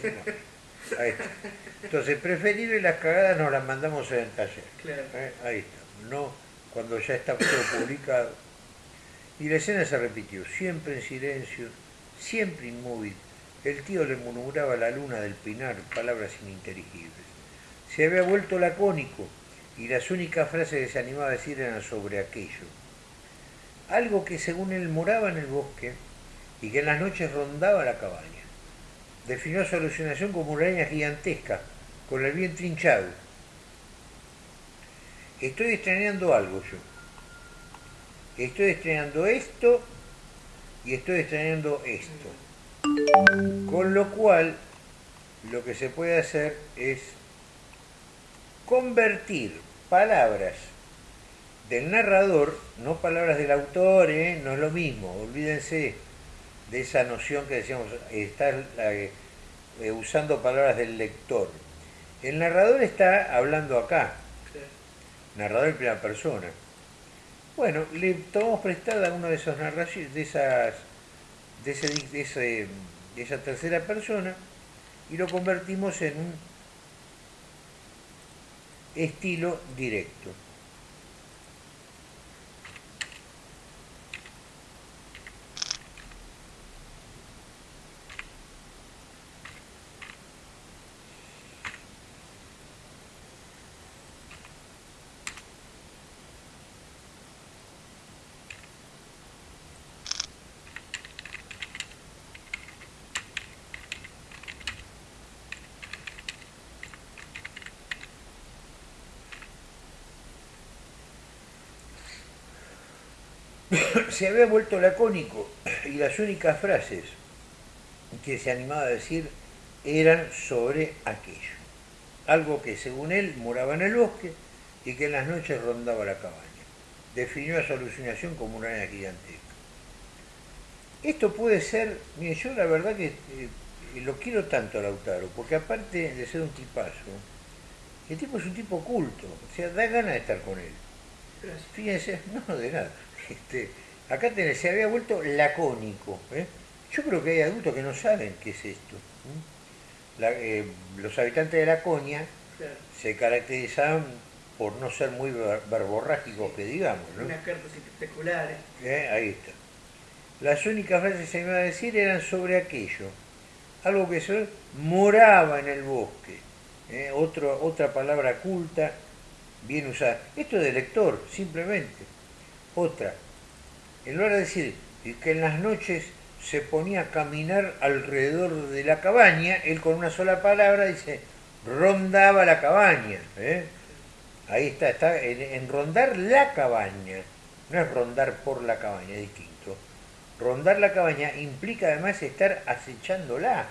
Ahí está. Entonces, preferible las cagadas nos las mandamos en el taller. ¿Eh? Ahí está. No cuando ya está todo publicado. Y la escena se repitió, siempre en silencio, siempre inmóvil. El tío le murmuraba a la luna del pinar palabras ininteligibles. Se había vuelto lacónico y las únicas frases que se animaba a decir eran sobre aquello. Algo que según él moraba en el bosque y que en las noches rondaba la cabaña. Definió su alucinación como una araña gigantesca, con el vientre hinchado. Estoy extrañando algo yo. Estoy extrañando esto y estoy extrañando esto. Con lo cual, lo que se puede hacer es convertir palabras del narrador, no palabras del autor, ¿eh? no es lo mismo, olvídense de esa noción que decíamos, estar eh, usando palabras del lector. El narrador está hablando acá, narrador en primera persona. Bueno, le tomamos prestada una de esas narraciones, de esas, de, ese, de, ese, de esa tercera persona y lo convertimos en un estilo directo. Se había vuelto lacónico y las únicas frases que se animaba a decir eran sobre aquello. Algo que según él moraba en el bosque y que en las noches rondaba la cabaña. Definió a su alucinación como una araña gigantesca. Esto puede ser, mire, yo la verdad que eh, lo quiero tanto a Lautaro, porque aparte de ser un tipazo, el tipo es un tipo culto, o sea, da ganas de estar con él. Fíjense, no, de nada. Este, acá tenés, se había vuelto lacónico. ¿eh? Yo creo que hay adultos que no saben qué es esto. Eh, los habitantes de Laconia se caracterizaban por no ser muy verborrágicos, que digamos. ¿no? Unas cartas espectaculares. ¿Eh? Ahí está. Las únicas frases que se iban a decir eran sobre aquello. Algo que se moraba en el bosque. Otro, otra palabra culta, bien usada. Esto es de lector, simplemente. Otra, en lugar de decir que en las noches se ponía a caminar alrededor de la cabaña, él con una sola palabra dice, rondaba la cabaña. ¿eh? Ahí está, está en, rondar la cabaña, no es rondar por la cabaña, es distinto. Rondar la cabaña implica además estar acechándola.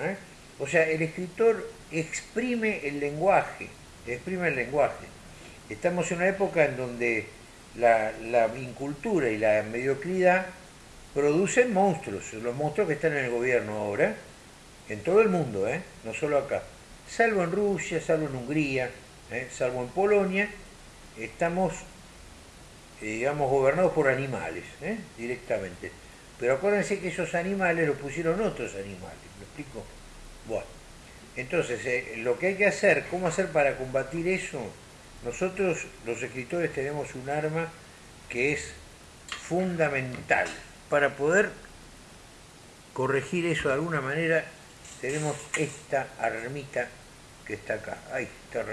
¿eh? O sea, el escritor exprime el lenguaje, exprime el lenguaje. Estamos en una época en donde la, incultura y la mediocridad producen monstruos, los monstruos que están en el gobierno ahora, en todo el mundo, ¿eh? no solo acá, salvo en Rusia, salvo en Hungría, ¿eh? salvo en Polonia, estamos, eh, digamos, gobernados por animales, ¿eh? directamente. Pero acuérdense que esos animales los pusieron otros animales, ¿me explico? Bueno, entonces, lo que hay que hacer, ¿cómo hacer para combatir eso? Nosotros, los escritores, tenemos un arma que es fundamental para poder corregir eso de alguna manera. Tenemos esta armita que está acá. Ahí está.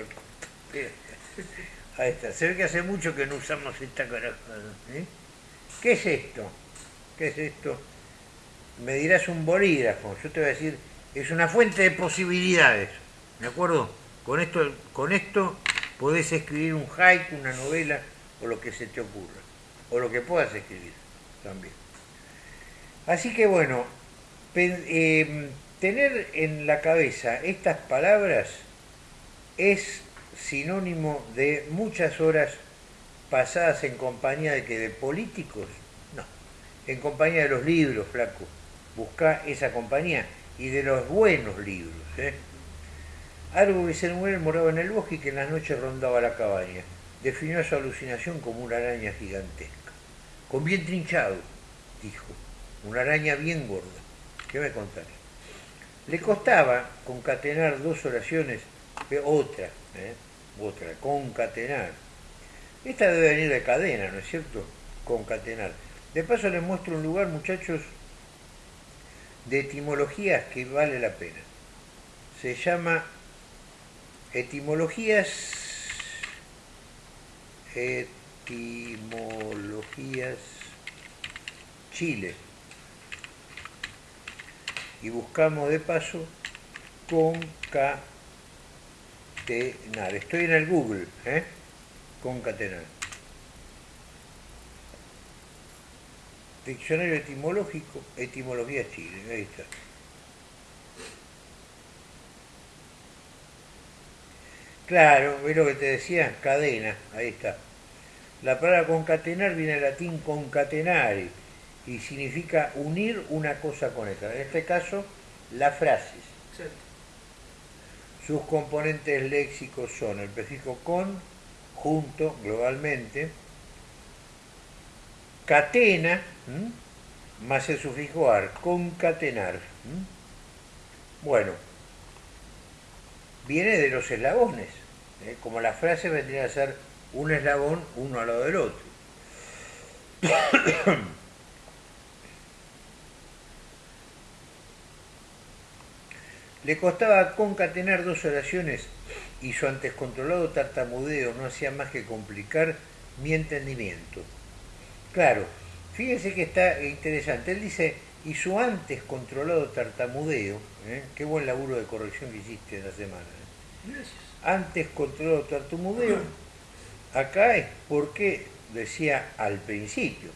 Ahí está. Se ve que hace mucho que no usamos esta caraja. ¿eh? ¿Qué es esto? ¿Qué es esto? Me dirás un bolígrafo. Yo te voy a decir, es una fuente de posibilidades. ¿De acuerdo? Con esto, con esto podés escribir un haiku, una novela o lo que se te ocurra. O lo que puedas escribir también. Así que bueno, eh, tener en la cabeza estas palabras es sinónimo de muchas horas pasadas en compañía de que de políticos, no, en compañía de los libros, flaco. Busca esa compañía y de los buenos libros. ¿eh? Algo que se muere moraba en el bosque y que en las noches rondaba la cabaña. Definió su alucinación como una araña gigantesca. Con bien trinchado, dijo. Una araña bien gorda. ¿Qué me contaré? Le costaba concatenar dos oraciones, otra, ¿eh? otra, concatenar. Esta debe venir de cadena, ¿no es cierto? Concatenar. De paso les muestro un lugar, muchachos, de etimologías que vale la pena. Se llama Etimologías Etimologías Chile y buscamos de paso concatenar. Estoy en el Google, ¿eh? Concatenar. Diccionario etimológico, etimología Chile, ahí está. Claro, ve lo que te decía, cadena, ahí está. La palabra concatenar viene del latín concatenare, y significa unir una cosa con otra. En este caso, las frases. Sus componentes léxicos son el prefijo con, junto, globalmente, catena, más el sufijo ar, concatenar. Bueno, viene de los eslabones, ¿eh? como la frase vendría a ser un eslabón uno al lado del otro. Le costaba concatenar dos oraciones y su antes controlado tartamudeo no hacía más que complicar mi entendimiento. Claro, fíjese que está interesante. Él dice, y su antes controlado tartamudeo, ¿eh? qué buen laburo de corrección que hiciste en la semana. ¿eh? Antes controlado tartamudeo, acá es porque decía al principio,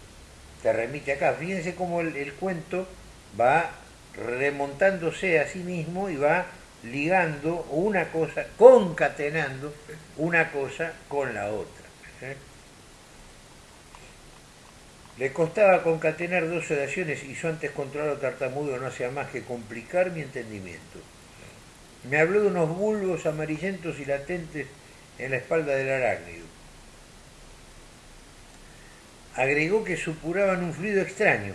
te remite acá. Fíjense cómo el cuento va remontándose a sí mismo y va ligando una cosa, concatenando una cosa con la otra. ¿eh? Le costaba concatenar dos oraciones y su antes controlado tartamudo no hacía más que complicar mi entendimiento. Me habló de unos bulbos amarillentos y latentes en la espalda del arácnido. Agregó que supuraban un fluido extraño,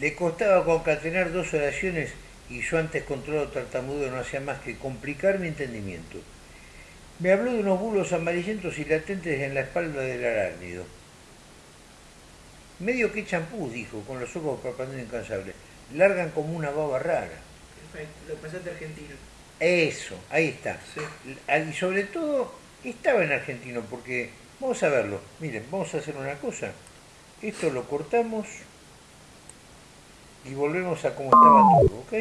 Le costaba concatenar dos oraciones y yo antes controlado tartamudo no hacía más que complicar mi entendimiento. Me habló de unos bulos amarillentos y latentes en la espalda del arácnido. Medio que champú, dijo, con los ojos parpadeando incansables. Largan como una baba rara. Perfecto, lo pasaste argentino. Eso, ahí está. Sí. Y sobre todo, estaba en argentino, porque vamos a verlo. Miren, vamos a hacer una cosa. Esto lo cortamos y volvemos a como estaba todo, ¿ok?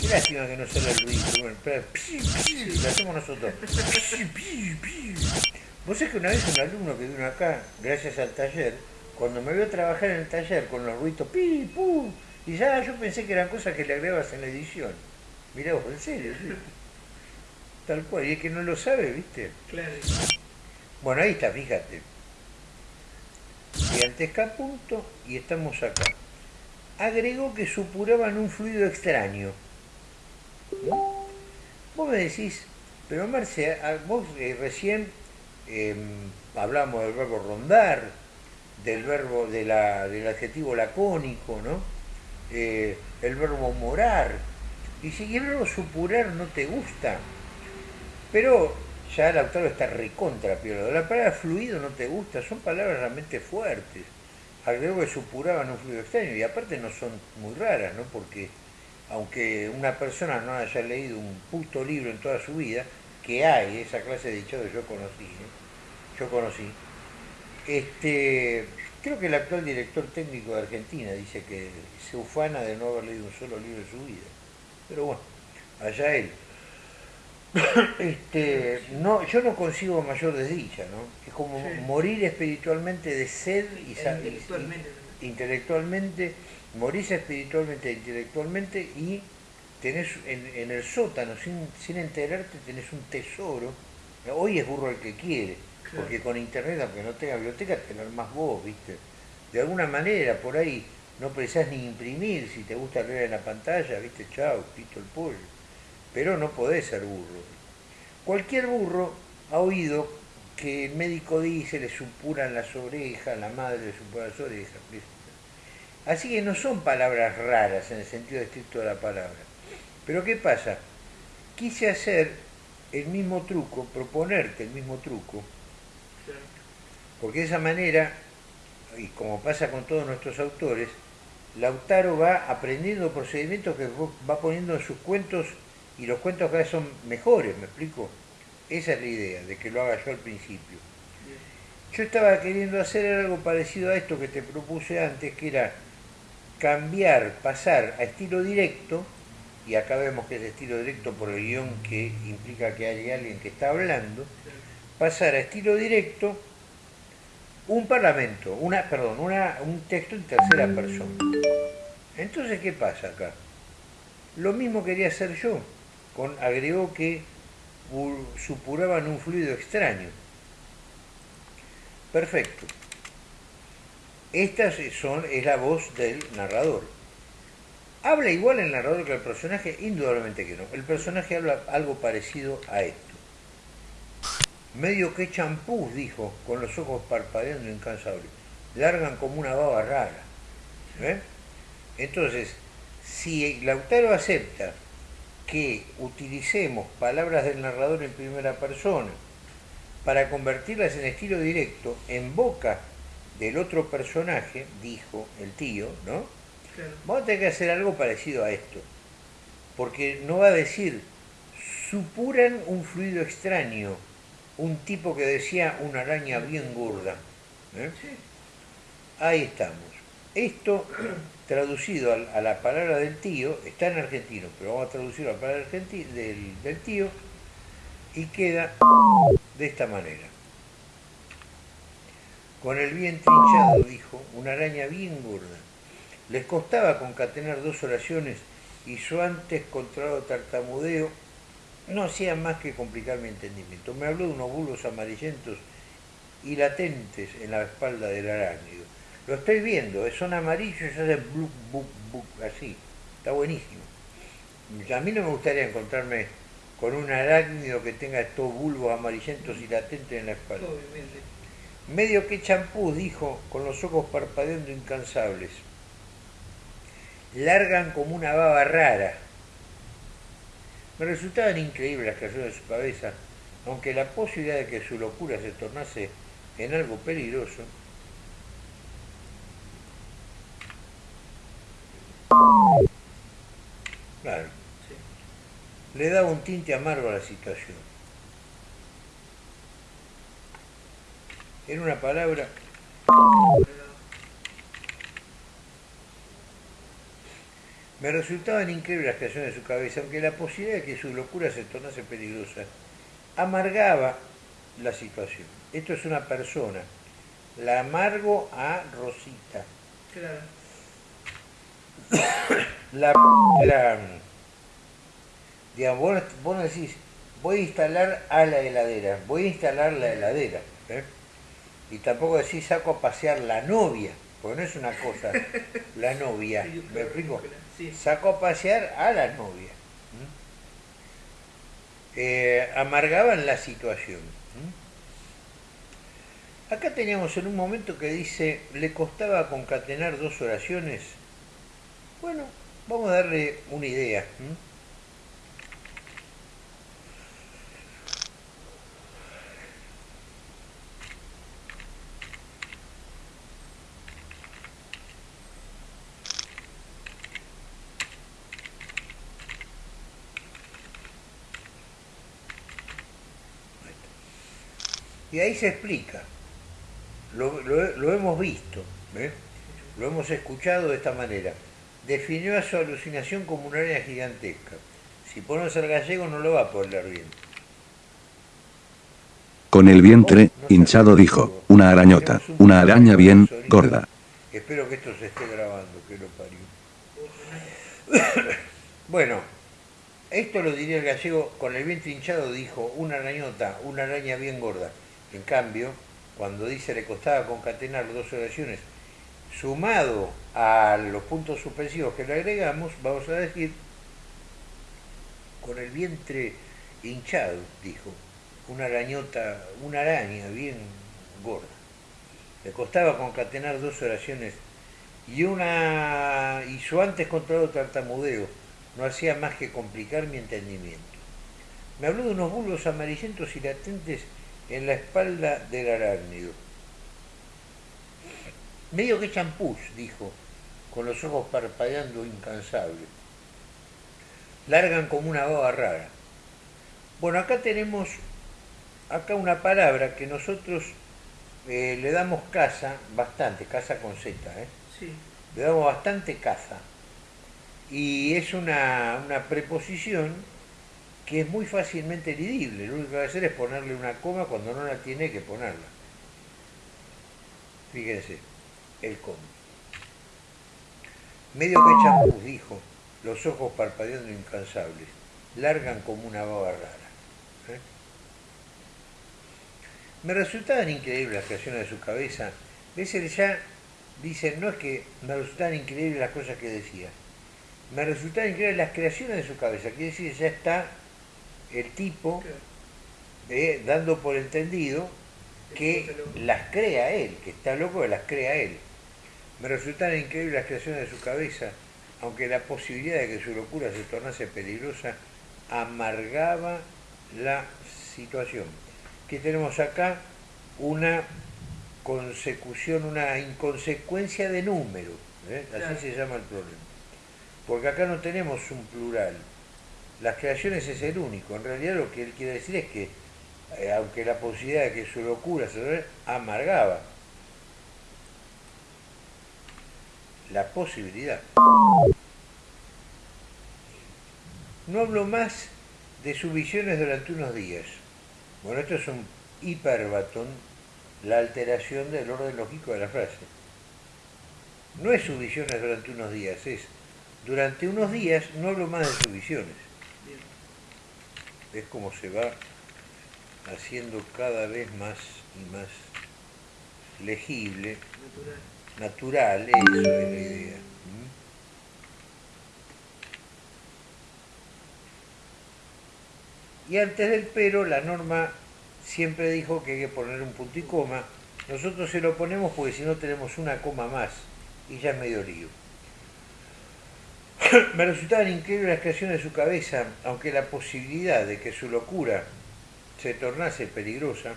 Qué lástima que no sale el ruido. Bueno, pi, lo hacemos nosotros. Vos sabés que una vez un alumno que vino acá, gracias al taller, cuando me vio trabajar en el taller con los ruidos pi, pum, y ya yo pensé que eran cosas que le agregabas en la edición. Mirá vos, en serio, sí. Tal cual, y es que no lo sabe, ¿viste? Claro. Bueno, ahí está, fíjate. Gigantesca punto y estamos acá. Agregó que supuraban un fluido extraño. ¿No? Vos me decís, pero Marce, vos eh, recién eh, hablamos del verbo rondar, del verbo del adjetivo lacónico, ¿no? Eh, el verbo morar. Y si el supurar no te gusta, pero ya el autor está recontra, pero la palabra fluido no te gusta, son palabras realmente fuertes. Agregó que supuraban un fluido extraño y aparte no son muy raras, ¿no? Porque aunque una persona no haya leído un puto libro en toda su vida, que hay esa clase de que yo conocí, ¿eh? yo conocí, este, creo que el actual director técnico de Argentina dice que se ufana de no haber leído un solo libro en su vida. Pero bueno, allá él. Este, no, yo no consigo mayor desdicha, ¿no? Es como Sí. morir espiritualmente de sed y, intelectualmente y- intelectualmente, morís espiritualmente e intelectualmente y tenés en, en el sótano, sin, sin enterarte, tenés un tesoro. Hoy es burro el que quiere, Claro. porque con internet, aunque no tenga biblioteca, te lo armás vos, ¿viste? De alguna manera, por ahí, no precisás ni imprimir, si te gusta leer en la pantalla, ¿viste? Chao, pito el pollo. Pero no podés ser burro. Cualquier burro ha oído que el médico dice le supuran las orejas, la madre le supura las orejas. Así que no son palabras raras en el sentido estricto de la palabra. Pero ¿qué pasa? Quise hacer el mismo truco, proponerte el mismo truco, porque de esa manera, y como pasa con todos nuestros autores, Lautaro va aprendiendo procedimientos que va poniendo en sus cuentos y los cuentos cada vez son mejores, ¿me explico? Esa es la idea, de que lo haga yo al principio. Yo estaba queriendo hacer algo parecido a esto que te propuse antes, que era cambiar, pasar a estilo directo, y acá vemos que es estilo directo por el guion que implica que hay alguien que está hablando, pasar a estilo directo un parlamento, una, perdón, una, un texto en tercera persona. Entonces, ¿qué pasa acá? Lo mismo quería hacer yo, agregó que supuraban un fluido extraño. Perfecto. Esta son, es la voz del narrador. ¿Habla igual el narrador que el personaje? Indudablemente que no. El personaje habla algo parecido a esto. Medio que champús, dijo, con los ojos parpadeando incansables. Largan como una baba rara. ¿Eh? Entonces, si Lautaro acepta que utilicemos palabras del narrador en primera persona para convertirlas en estilo directo en boca del otro personaje, dijo el tío, ¿no? Claro. Vamos a tener que hacer algo parecido a esto. Porque no va a decir, supuran un fluido extraño, un tipo que decía una araña bien gorda. ¿eh? Sí. Ahí estamos. Esto, traducido a, la palabra del tío, está en argentino, pero vamos a traducirlo a la palabra del, del tío y queda de esta manera. Con el bien trinchado, dijo, una araña bien gorda. Les costaba concatenar dos oraciones y yo antes controlado tartamudeo no hacía más que complicar mi entendimiento. Me habló de unos bulbos amarillentos y latentes en la espalda del arácnido. Lo estoy viendo, son amarillos y hacen bluc, buc, buc, así. Está buenísimo. A mí no me gustaría encontrarme con un arácnido que tenga estos bulbos amarillentos y latentes en la espalda. Obviamente. Medio que champú, dijo, con los ojos parpadeando incansables. Largan como una baba rara. Me resultaban increíbles las creaciones de su cabeza, aunque la posibilidad de que su locura se tornase en algo peligroso. Claro, le daba un tinte amargo a la situación. En una palabra, me resultaban increíbles las creaciones de su cabeza, aunque la posibilidad de que su locura se tornase peligrosa amargaba la situación. Esto es una persona. La amargo a Rosita. Claro. La, la digamos, vos, vos decís, voy a instalar a la heladera, voy a instalar la heladera. ¿eh? Y tampoco decís, saco a pasear la novia, porque no es una cosa, la novia. ¿Me explico? Saco a pasear a la novia. Eh, amargaban la situación. Acá teníamos en un momento que dice, le costaba concatenar dos oraciones. Bueno, vamos a darle una idea. Y ahí se explica. Lo hemos visto, ¿eh? lo hemos escuchado de esta manera. Definió a su alucinación como una araña gigantesca. Si ponemos al gallego no lo va a leer bien. Con el vientre hinchado dijo, una arañota, una araña bien gorda. Espero que esto se esté grabando, que lo parió. Bueno, esto lo diría el gallego, con el vientre hinchado dijo una arañota, una araña bien gorda. En cambio, cuando dice le costaba concatenar dos oraciones, sumado a los puntos suspensivos que le agregamos, vamos a decir, con el vientre hinchado, dijo, una arañota, una araña bien gorda. Le costaba concatenar dos oraciones y una y su antes controlado tartamudeo no hacía más que complicar mi entendimiento. Me habló de unos bulbos amarillentos y latentes en la espalda del arácnido. Medio que champús, dijo, con los ojos parpadeando incansable. Largan como una baba rara. Bueno, acá tenemos acá una palabra que nosotros eh, le damos caza, bastante, caza con Z, ¿eh? Sí. le damos bastante caza. Y es una, una preposición que es muy fácilmente lidible. Lo único que va a hacer es ponerle una coma cuando no la tiene que ponerla. Fíjense, el coma. Medio que champú, dijo, los ojos parpadeando incansables, largan como una baba rara. ¿eh? Me resultaban increíbles las creaciones de su cabeza. Veces ya dicen, no es que me resultaban increíbles las cosas que decía, me resultaban increíbles las creaciones de su cabeza. Quiere decir, ya está el tipo eh, dando por entendido que las crea él, que está loco que las crea él. Me resultaban increíbles las creaciones de su cabeza, aunque la posibilidad de que su locura se tornase peligrosa amargaba la situación. Que tenemos acá una consecución, una inconsecuencia de números, ¿eh? así Claro. se llama el problema. Porque acá no tenemos un plural. Las creaciones es el único. En realidad lo que él quiere decir es que, eh, aunque la posibilidad de que su locura se amargaba la posibilidad. No hablo más de sus visiones durante unos días. Bueno, esto es un hiperbatón, la alteración del orden lógico de la frase. No es sus visiones durante unos días, es durante unos días no hablo más de sus visiones. Es como se va haciendo cada vez más y más legible, Natural. Natural, eso es la idea. ¿m? Y antes del pero, la norma siempre dijo que hay que poner un punto y coma. Nosotros se lo ponemos porque si no tenemos una coma más y ya es medio lío. Me resultaban increíbles las creaciones de su cabeza, aunque la posibilidad de que su locura se tornase peligrosa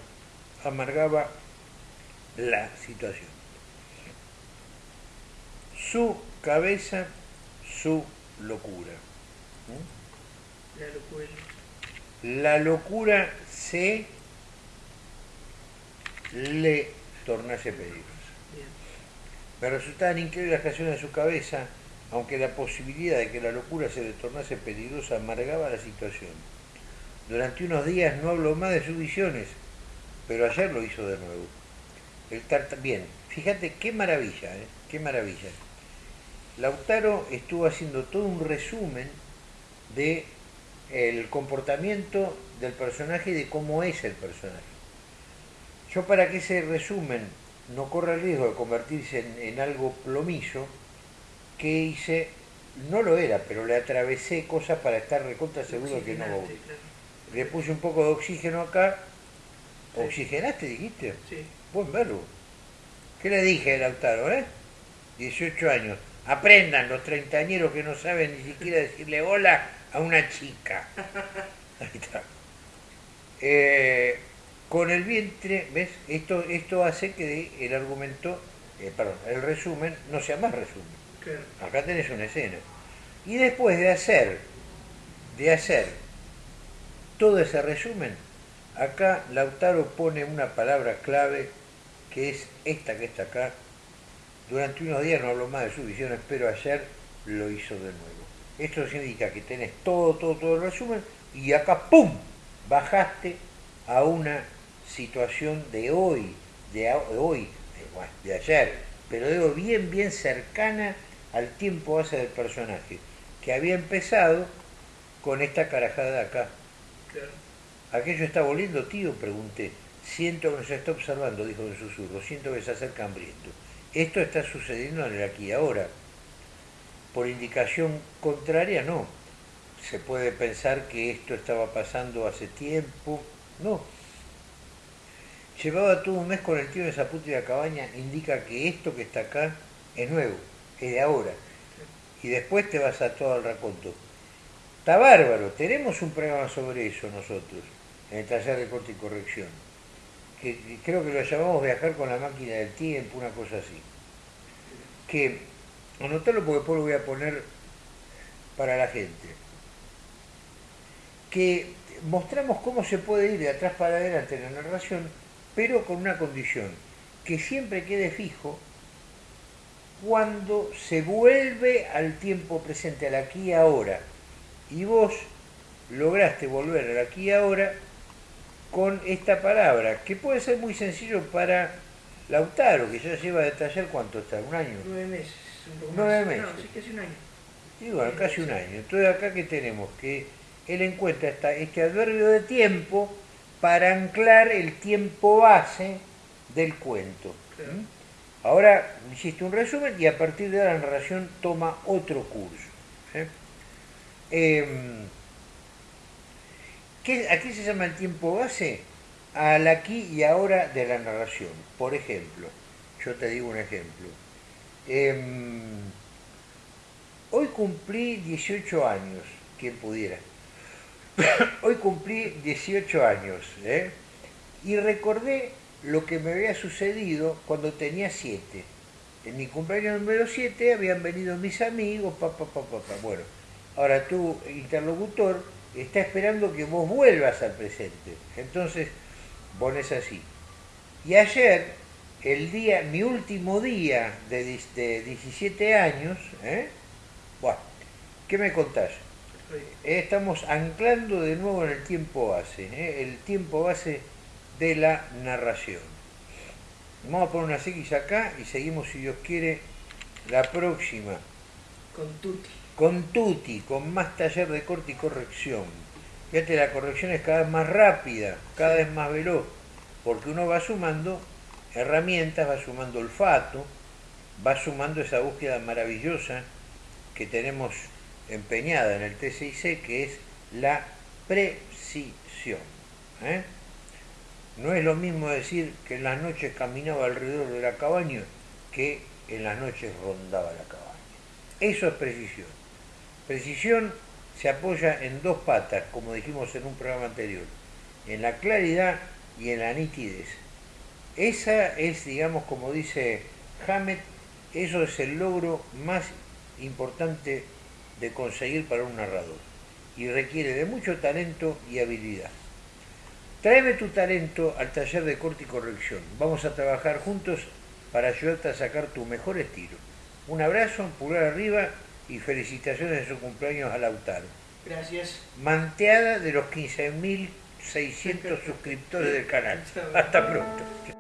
amargaba la situación. Su cabeza, su locura. La locura. La locura se le tornase peligrosa. Bien. Me resultaban increíbles las creaciones de su cabeza, aunque la posibilidad de que la locura se le tornase peligrosa amargaba la situación. Durante unos días no habló más de sus visiones, pero ayer lo hizo de nuevo. El Bien, fíjate qué maravilla, ¿eh? qué maravilla. Lautaro estuvo haciendo todo un resumen de el comportamiento del personaje y de cómo es el personaje. Yo para que ese resumen no corra el riesgo de convertirse en, en algo plomizo, que hice, no lo era, pero le atravesé cosas para estar recontra seguro que no. Le puse un poco de oxígeno acá. ¿Oxigenaste, dijiste? Sí. Buen verbo. ¿Qué le dije a Lautaro, eh? 18 años. Aprendan los treintañeros que no saben ni siquiera decirle hola a una chica. Ahí está. Eh, con el vientre, ¿ves? Esto, esto hace que el argumento, eh, perdón, el resumen no sea más resumen. Claro. Acá tenés una escena. Y después de hacer, de hacer todo ese resumen, acá Lautaro pone una palabra clave que es esta que está acá. Durante unos días no habló más de sus visiones, pero ayer lo hizo de nuevo. Esto significa que tenés todo, todo, todo el resumen y acá ¡pum! bajaste a una situación de hoy, de, hoy, de, de ayer, pero digo bien, bien cercana al tiempo base del personaje, que había empezado con esta carajada de acá. Claro. ¿Aquello está volviendo, tío? Pregunté. Siento que nos está observando, dijo en susurro. Siento que se acerca hambriento. Esto está sucediendo en el aquí y ahora. Por indicación contraria, no. Se puede pensar que esto estaba pasando hace tiempo. No. Llevaba todo un mes con el tío en esa puta cabaña, indica que esto que está acá es nuevo, es de ahora. Y después te vas a todo el raconto. Está bárbaro, tenemos un programa sobre eso nosotros, en el taller de corte y corrección. Que creo que lo llamamos viajar con la máquina del tiempo, una cosa así. Que, anotalo porque después lo voy a poner para la gente. Que mostramos cómo se puede ir de atrás para adelante en la narración, pero con una condición, que siempre quede fijo cuando se vuelve al tiempo presente, al aquí y ahora. Y vos lograste volver al aquí y ahora con esta palabra, que puede ser muy sencillo para Lautaro, que ya lleva de taller cuánto está, un año. Nueve meses. Un poco Nueve meses. No, sí, casi un año. Y bueno, casi un año. Entonces acá que tenemos que él encuentra esta- este adverbio de tiempo para anclar el tiempo base del cuento. Claro. ¿Mm? Ahora hiciste un resumen y a partir de ahora la narración toma otro curso. ¿sí? Em, ¿qué- ¿A qué se llama el tiempo base? Al aquí y ahora de la narración. Por ejemplo, yo te digo un ejemplo. Em, hoy cumplí 18 años, quien pudiera. hoy cumplí 18 años, ¿eh? y recordé lo que me había sucedido cuando tenía 7. En mi cumpleaños número 7 habían venido mis amigos, papá, papá, papá. Bueno, ahora tu interlocutor está esperando que vos vuelvas al presente. Entonces, pones así. Y ayer, el día, mi último día de, dis- de 17 años, ¿eh? Buah, ¿qué me contás? Eh, Estamos anclando de nuevo en el tiempo base, ¿eh? el tiempo base de la narración. Vamos a poner una X acá y seguimos, si Dios quiere, la próxima. Con Tuti. Con Tuti, con más taller de corte y corrección. Fíjate, la corrección es cada vez más rápida, cada vez más veloz, porque uno va sumando herramientas, va sumando olfato, va sumando esa búsqueda maravillosa que tenemos empeñada en el TCIC, que es la precisión. ¿eh? No es lo mismo decir que en las noches caminaba alrededor de la cabaña que en las noches rondaba la cabaña. Eso es precisión. Precisión se apoya en dos patas, como dijimos en un programa anterior, en la claridad y en la nitidez. Esa es, digamos, como dice Hammett, eso es el logro más importante de conseguir para un narrador y requiere de mucho talento y habilidad. Tráeme tu talento al taller de corte y corrección. Vamos a trabajar juntos para ayudarte a sacar tu mejor estilo. Un abrazo, pulgar arriba y felicitaciones de su cumpleaños a Lautaro. Gracias. Manteada de los 15.600 suscriptores del canal. Hasta pronto.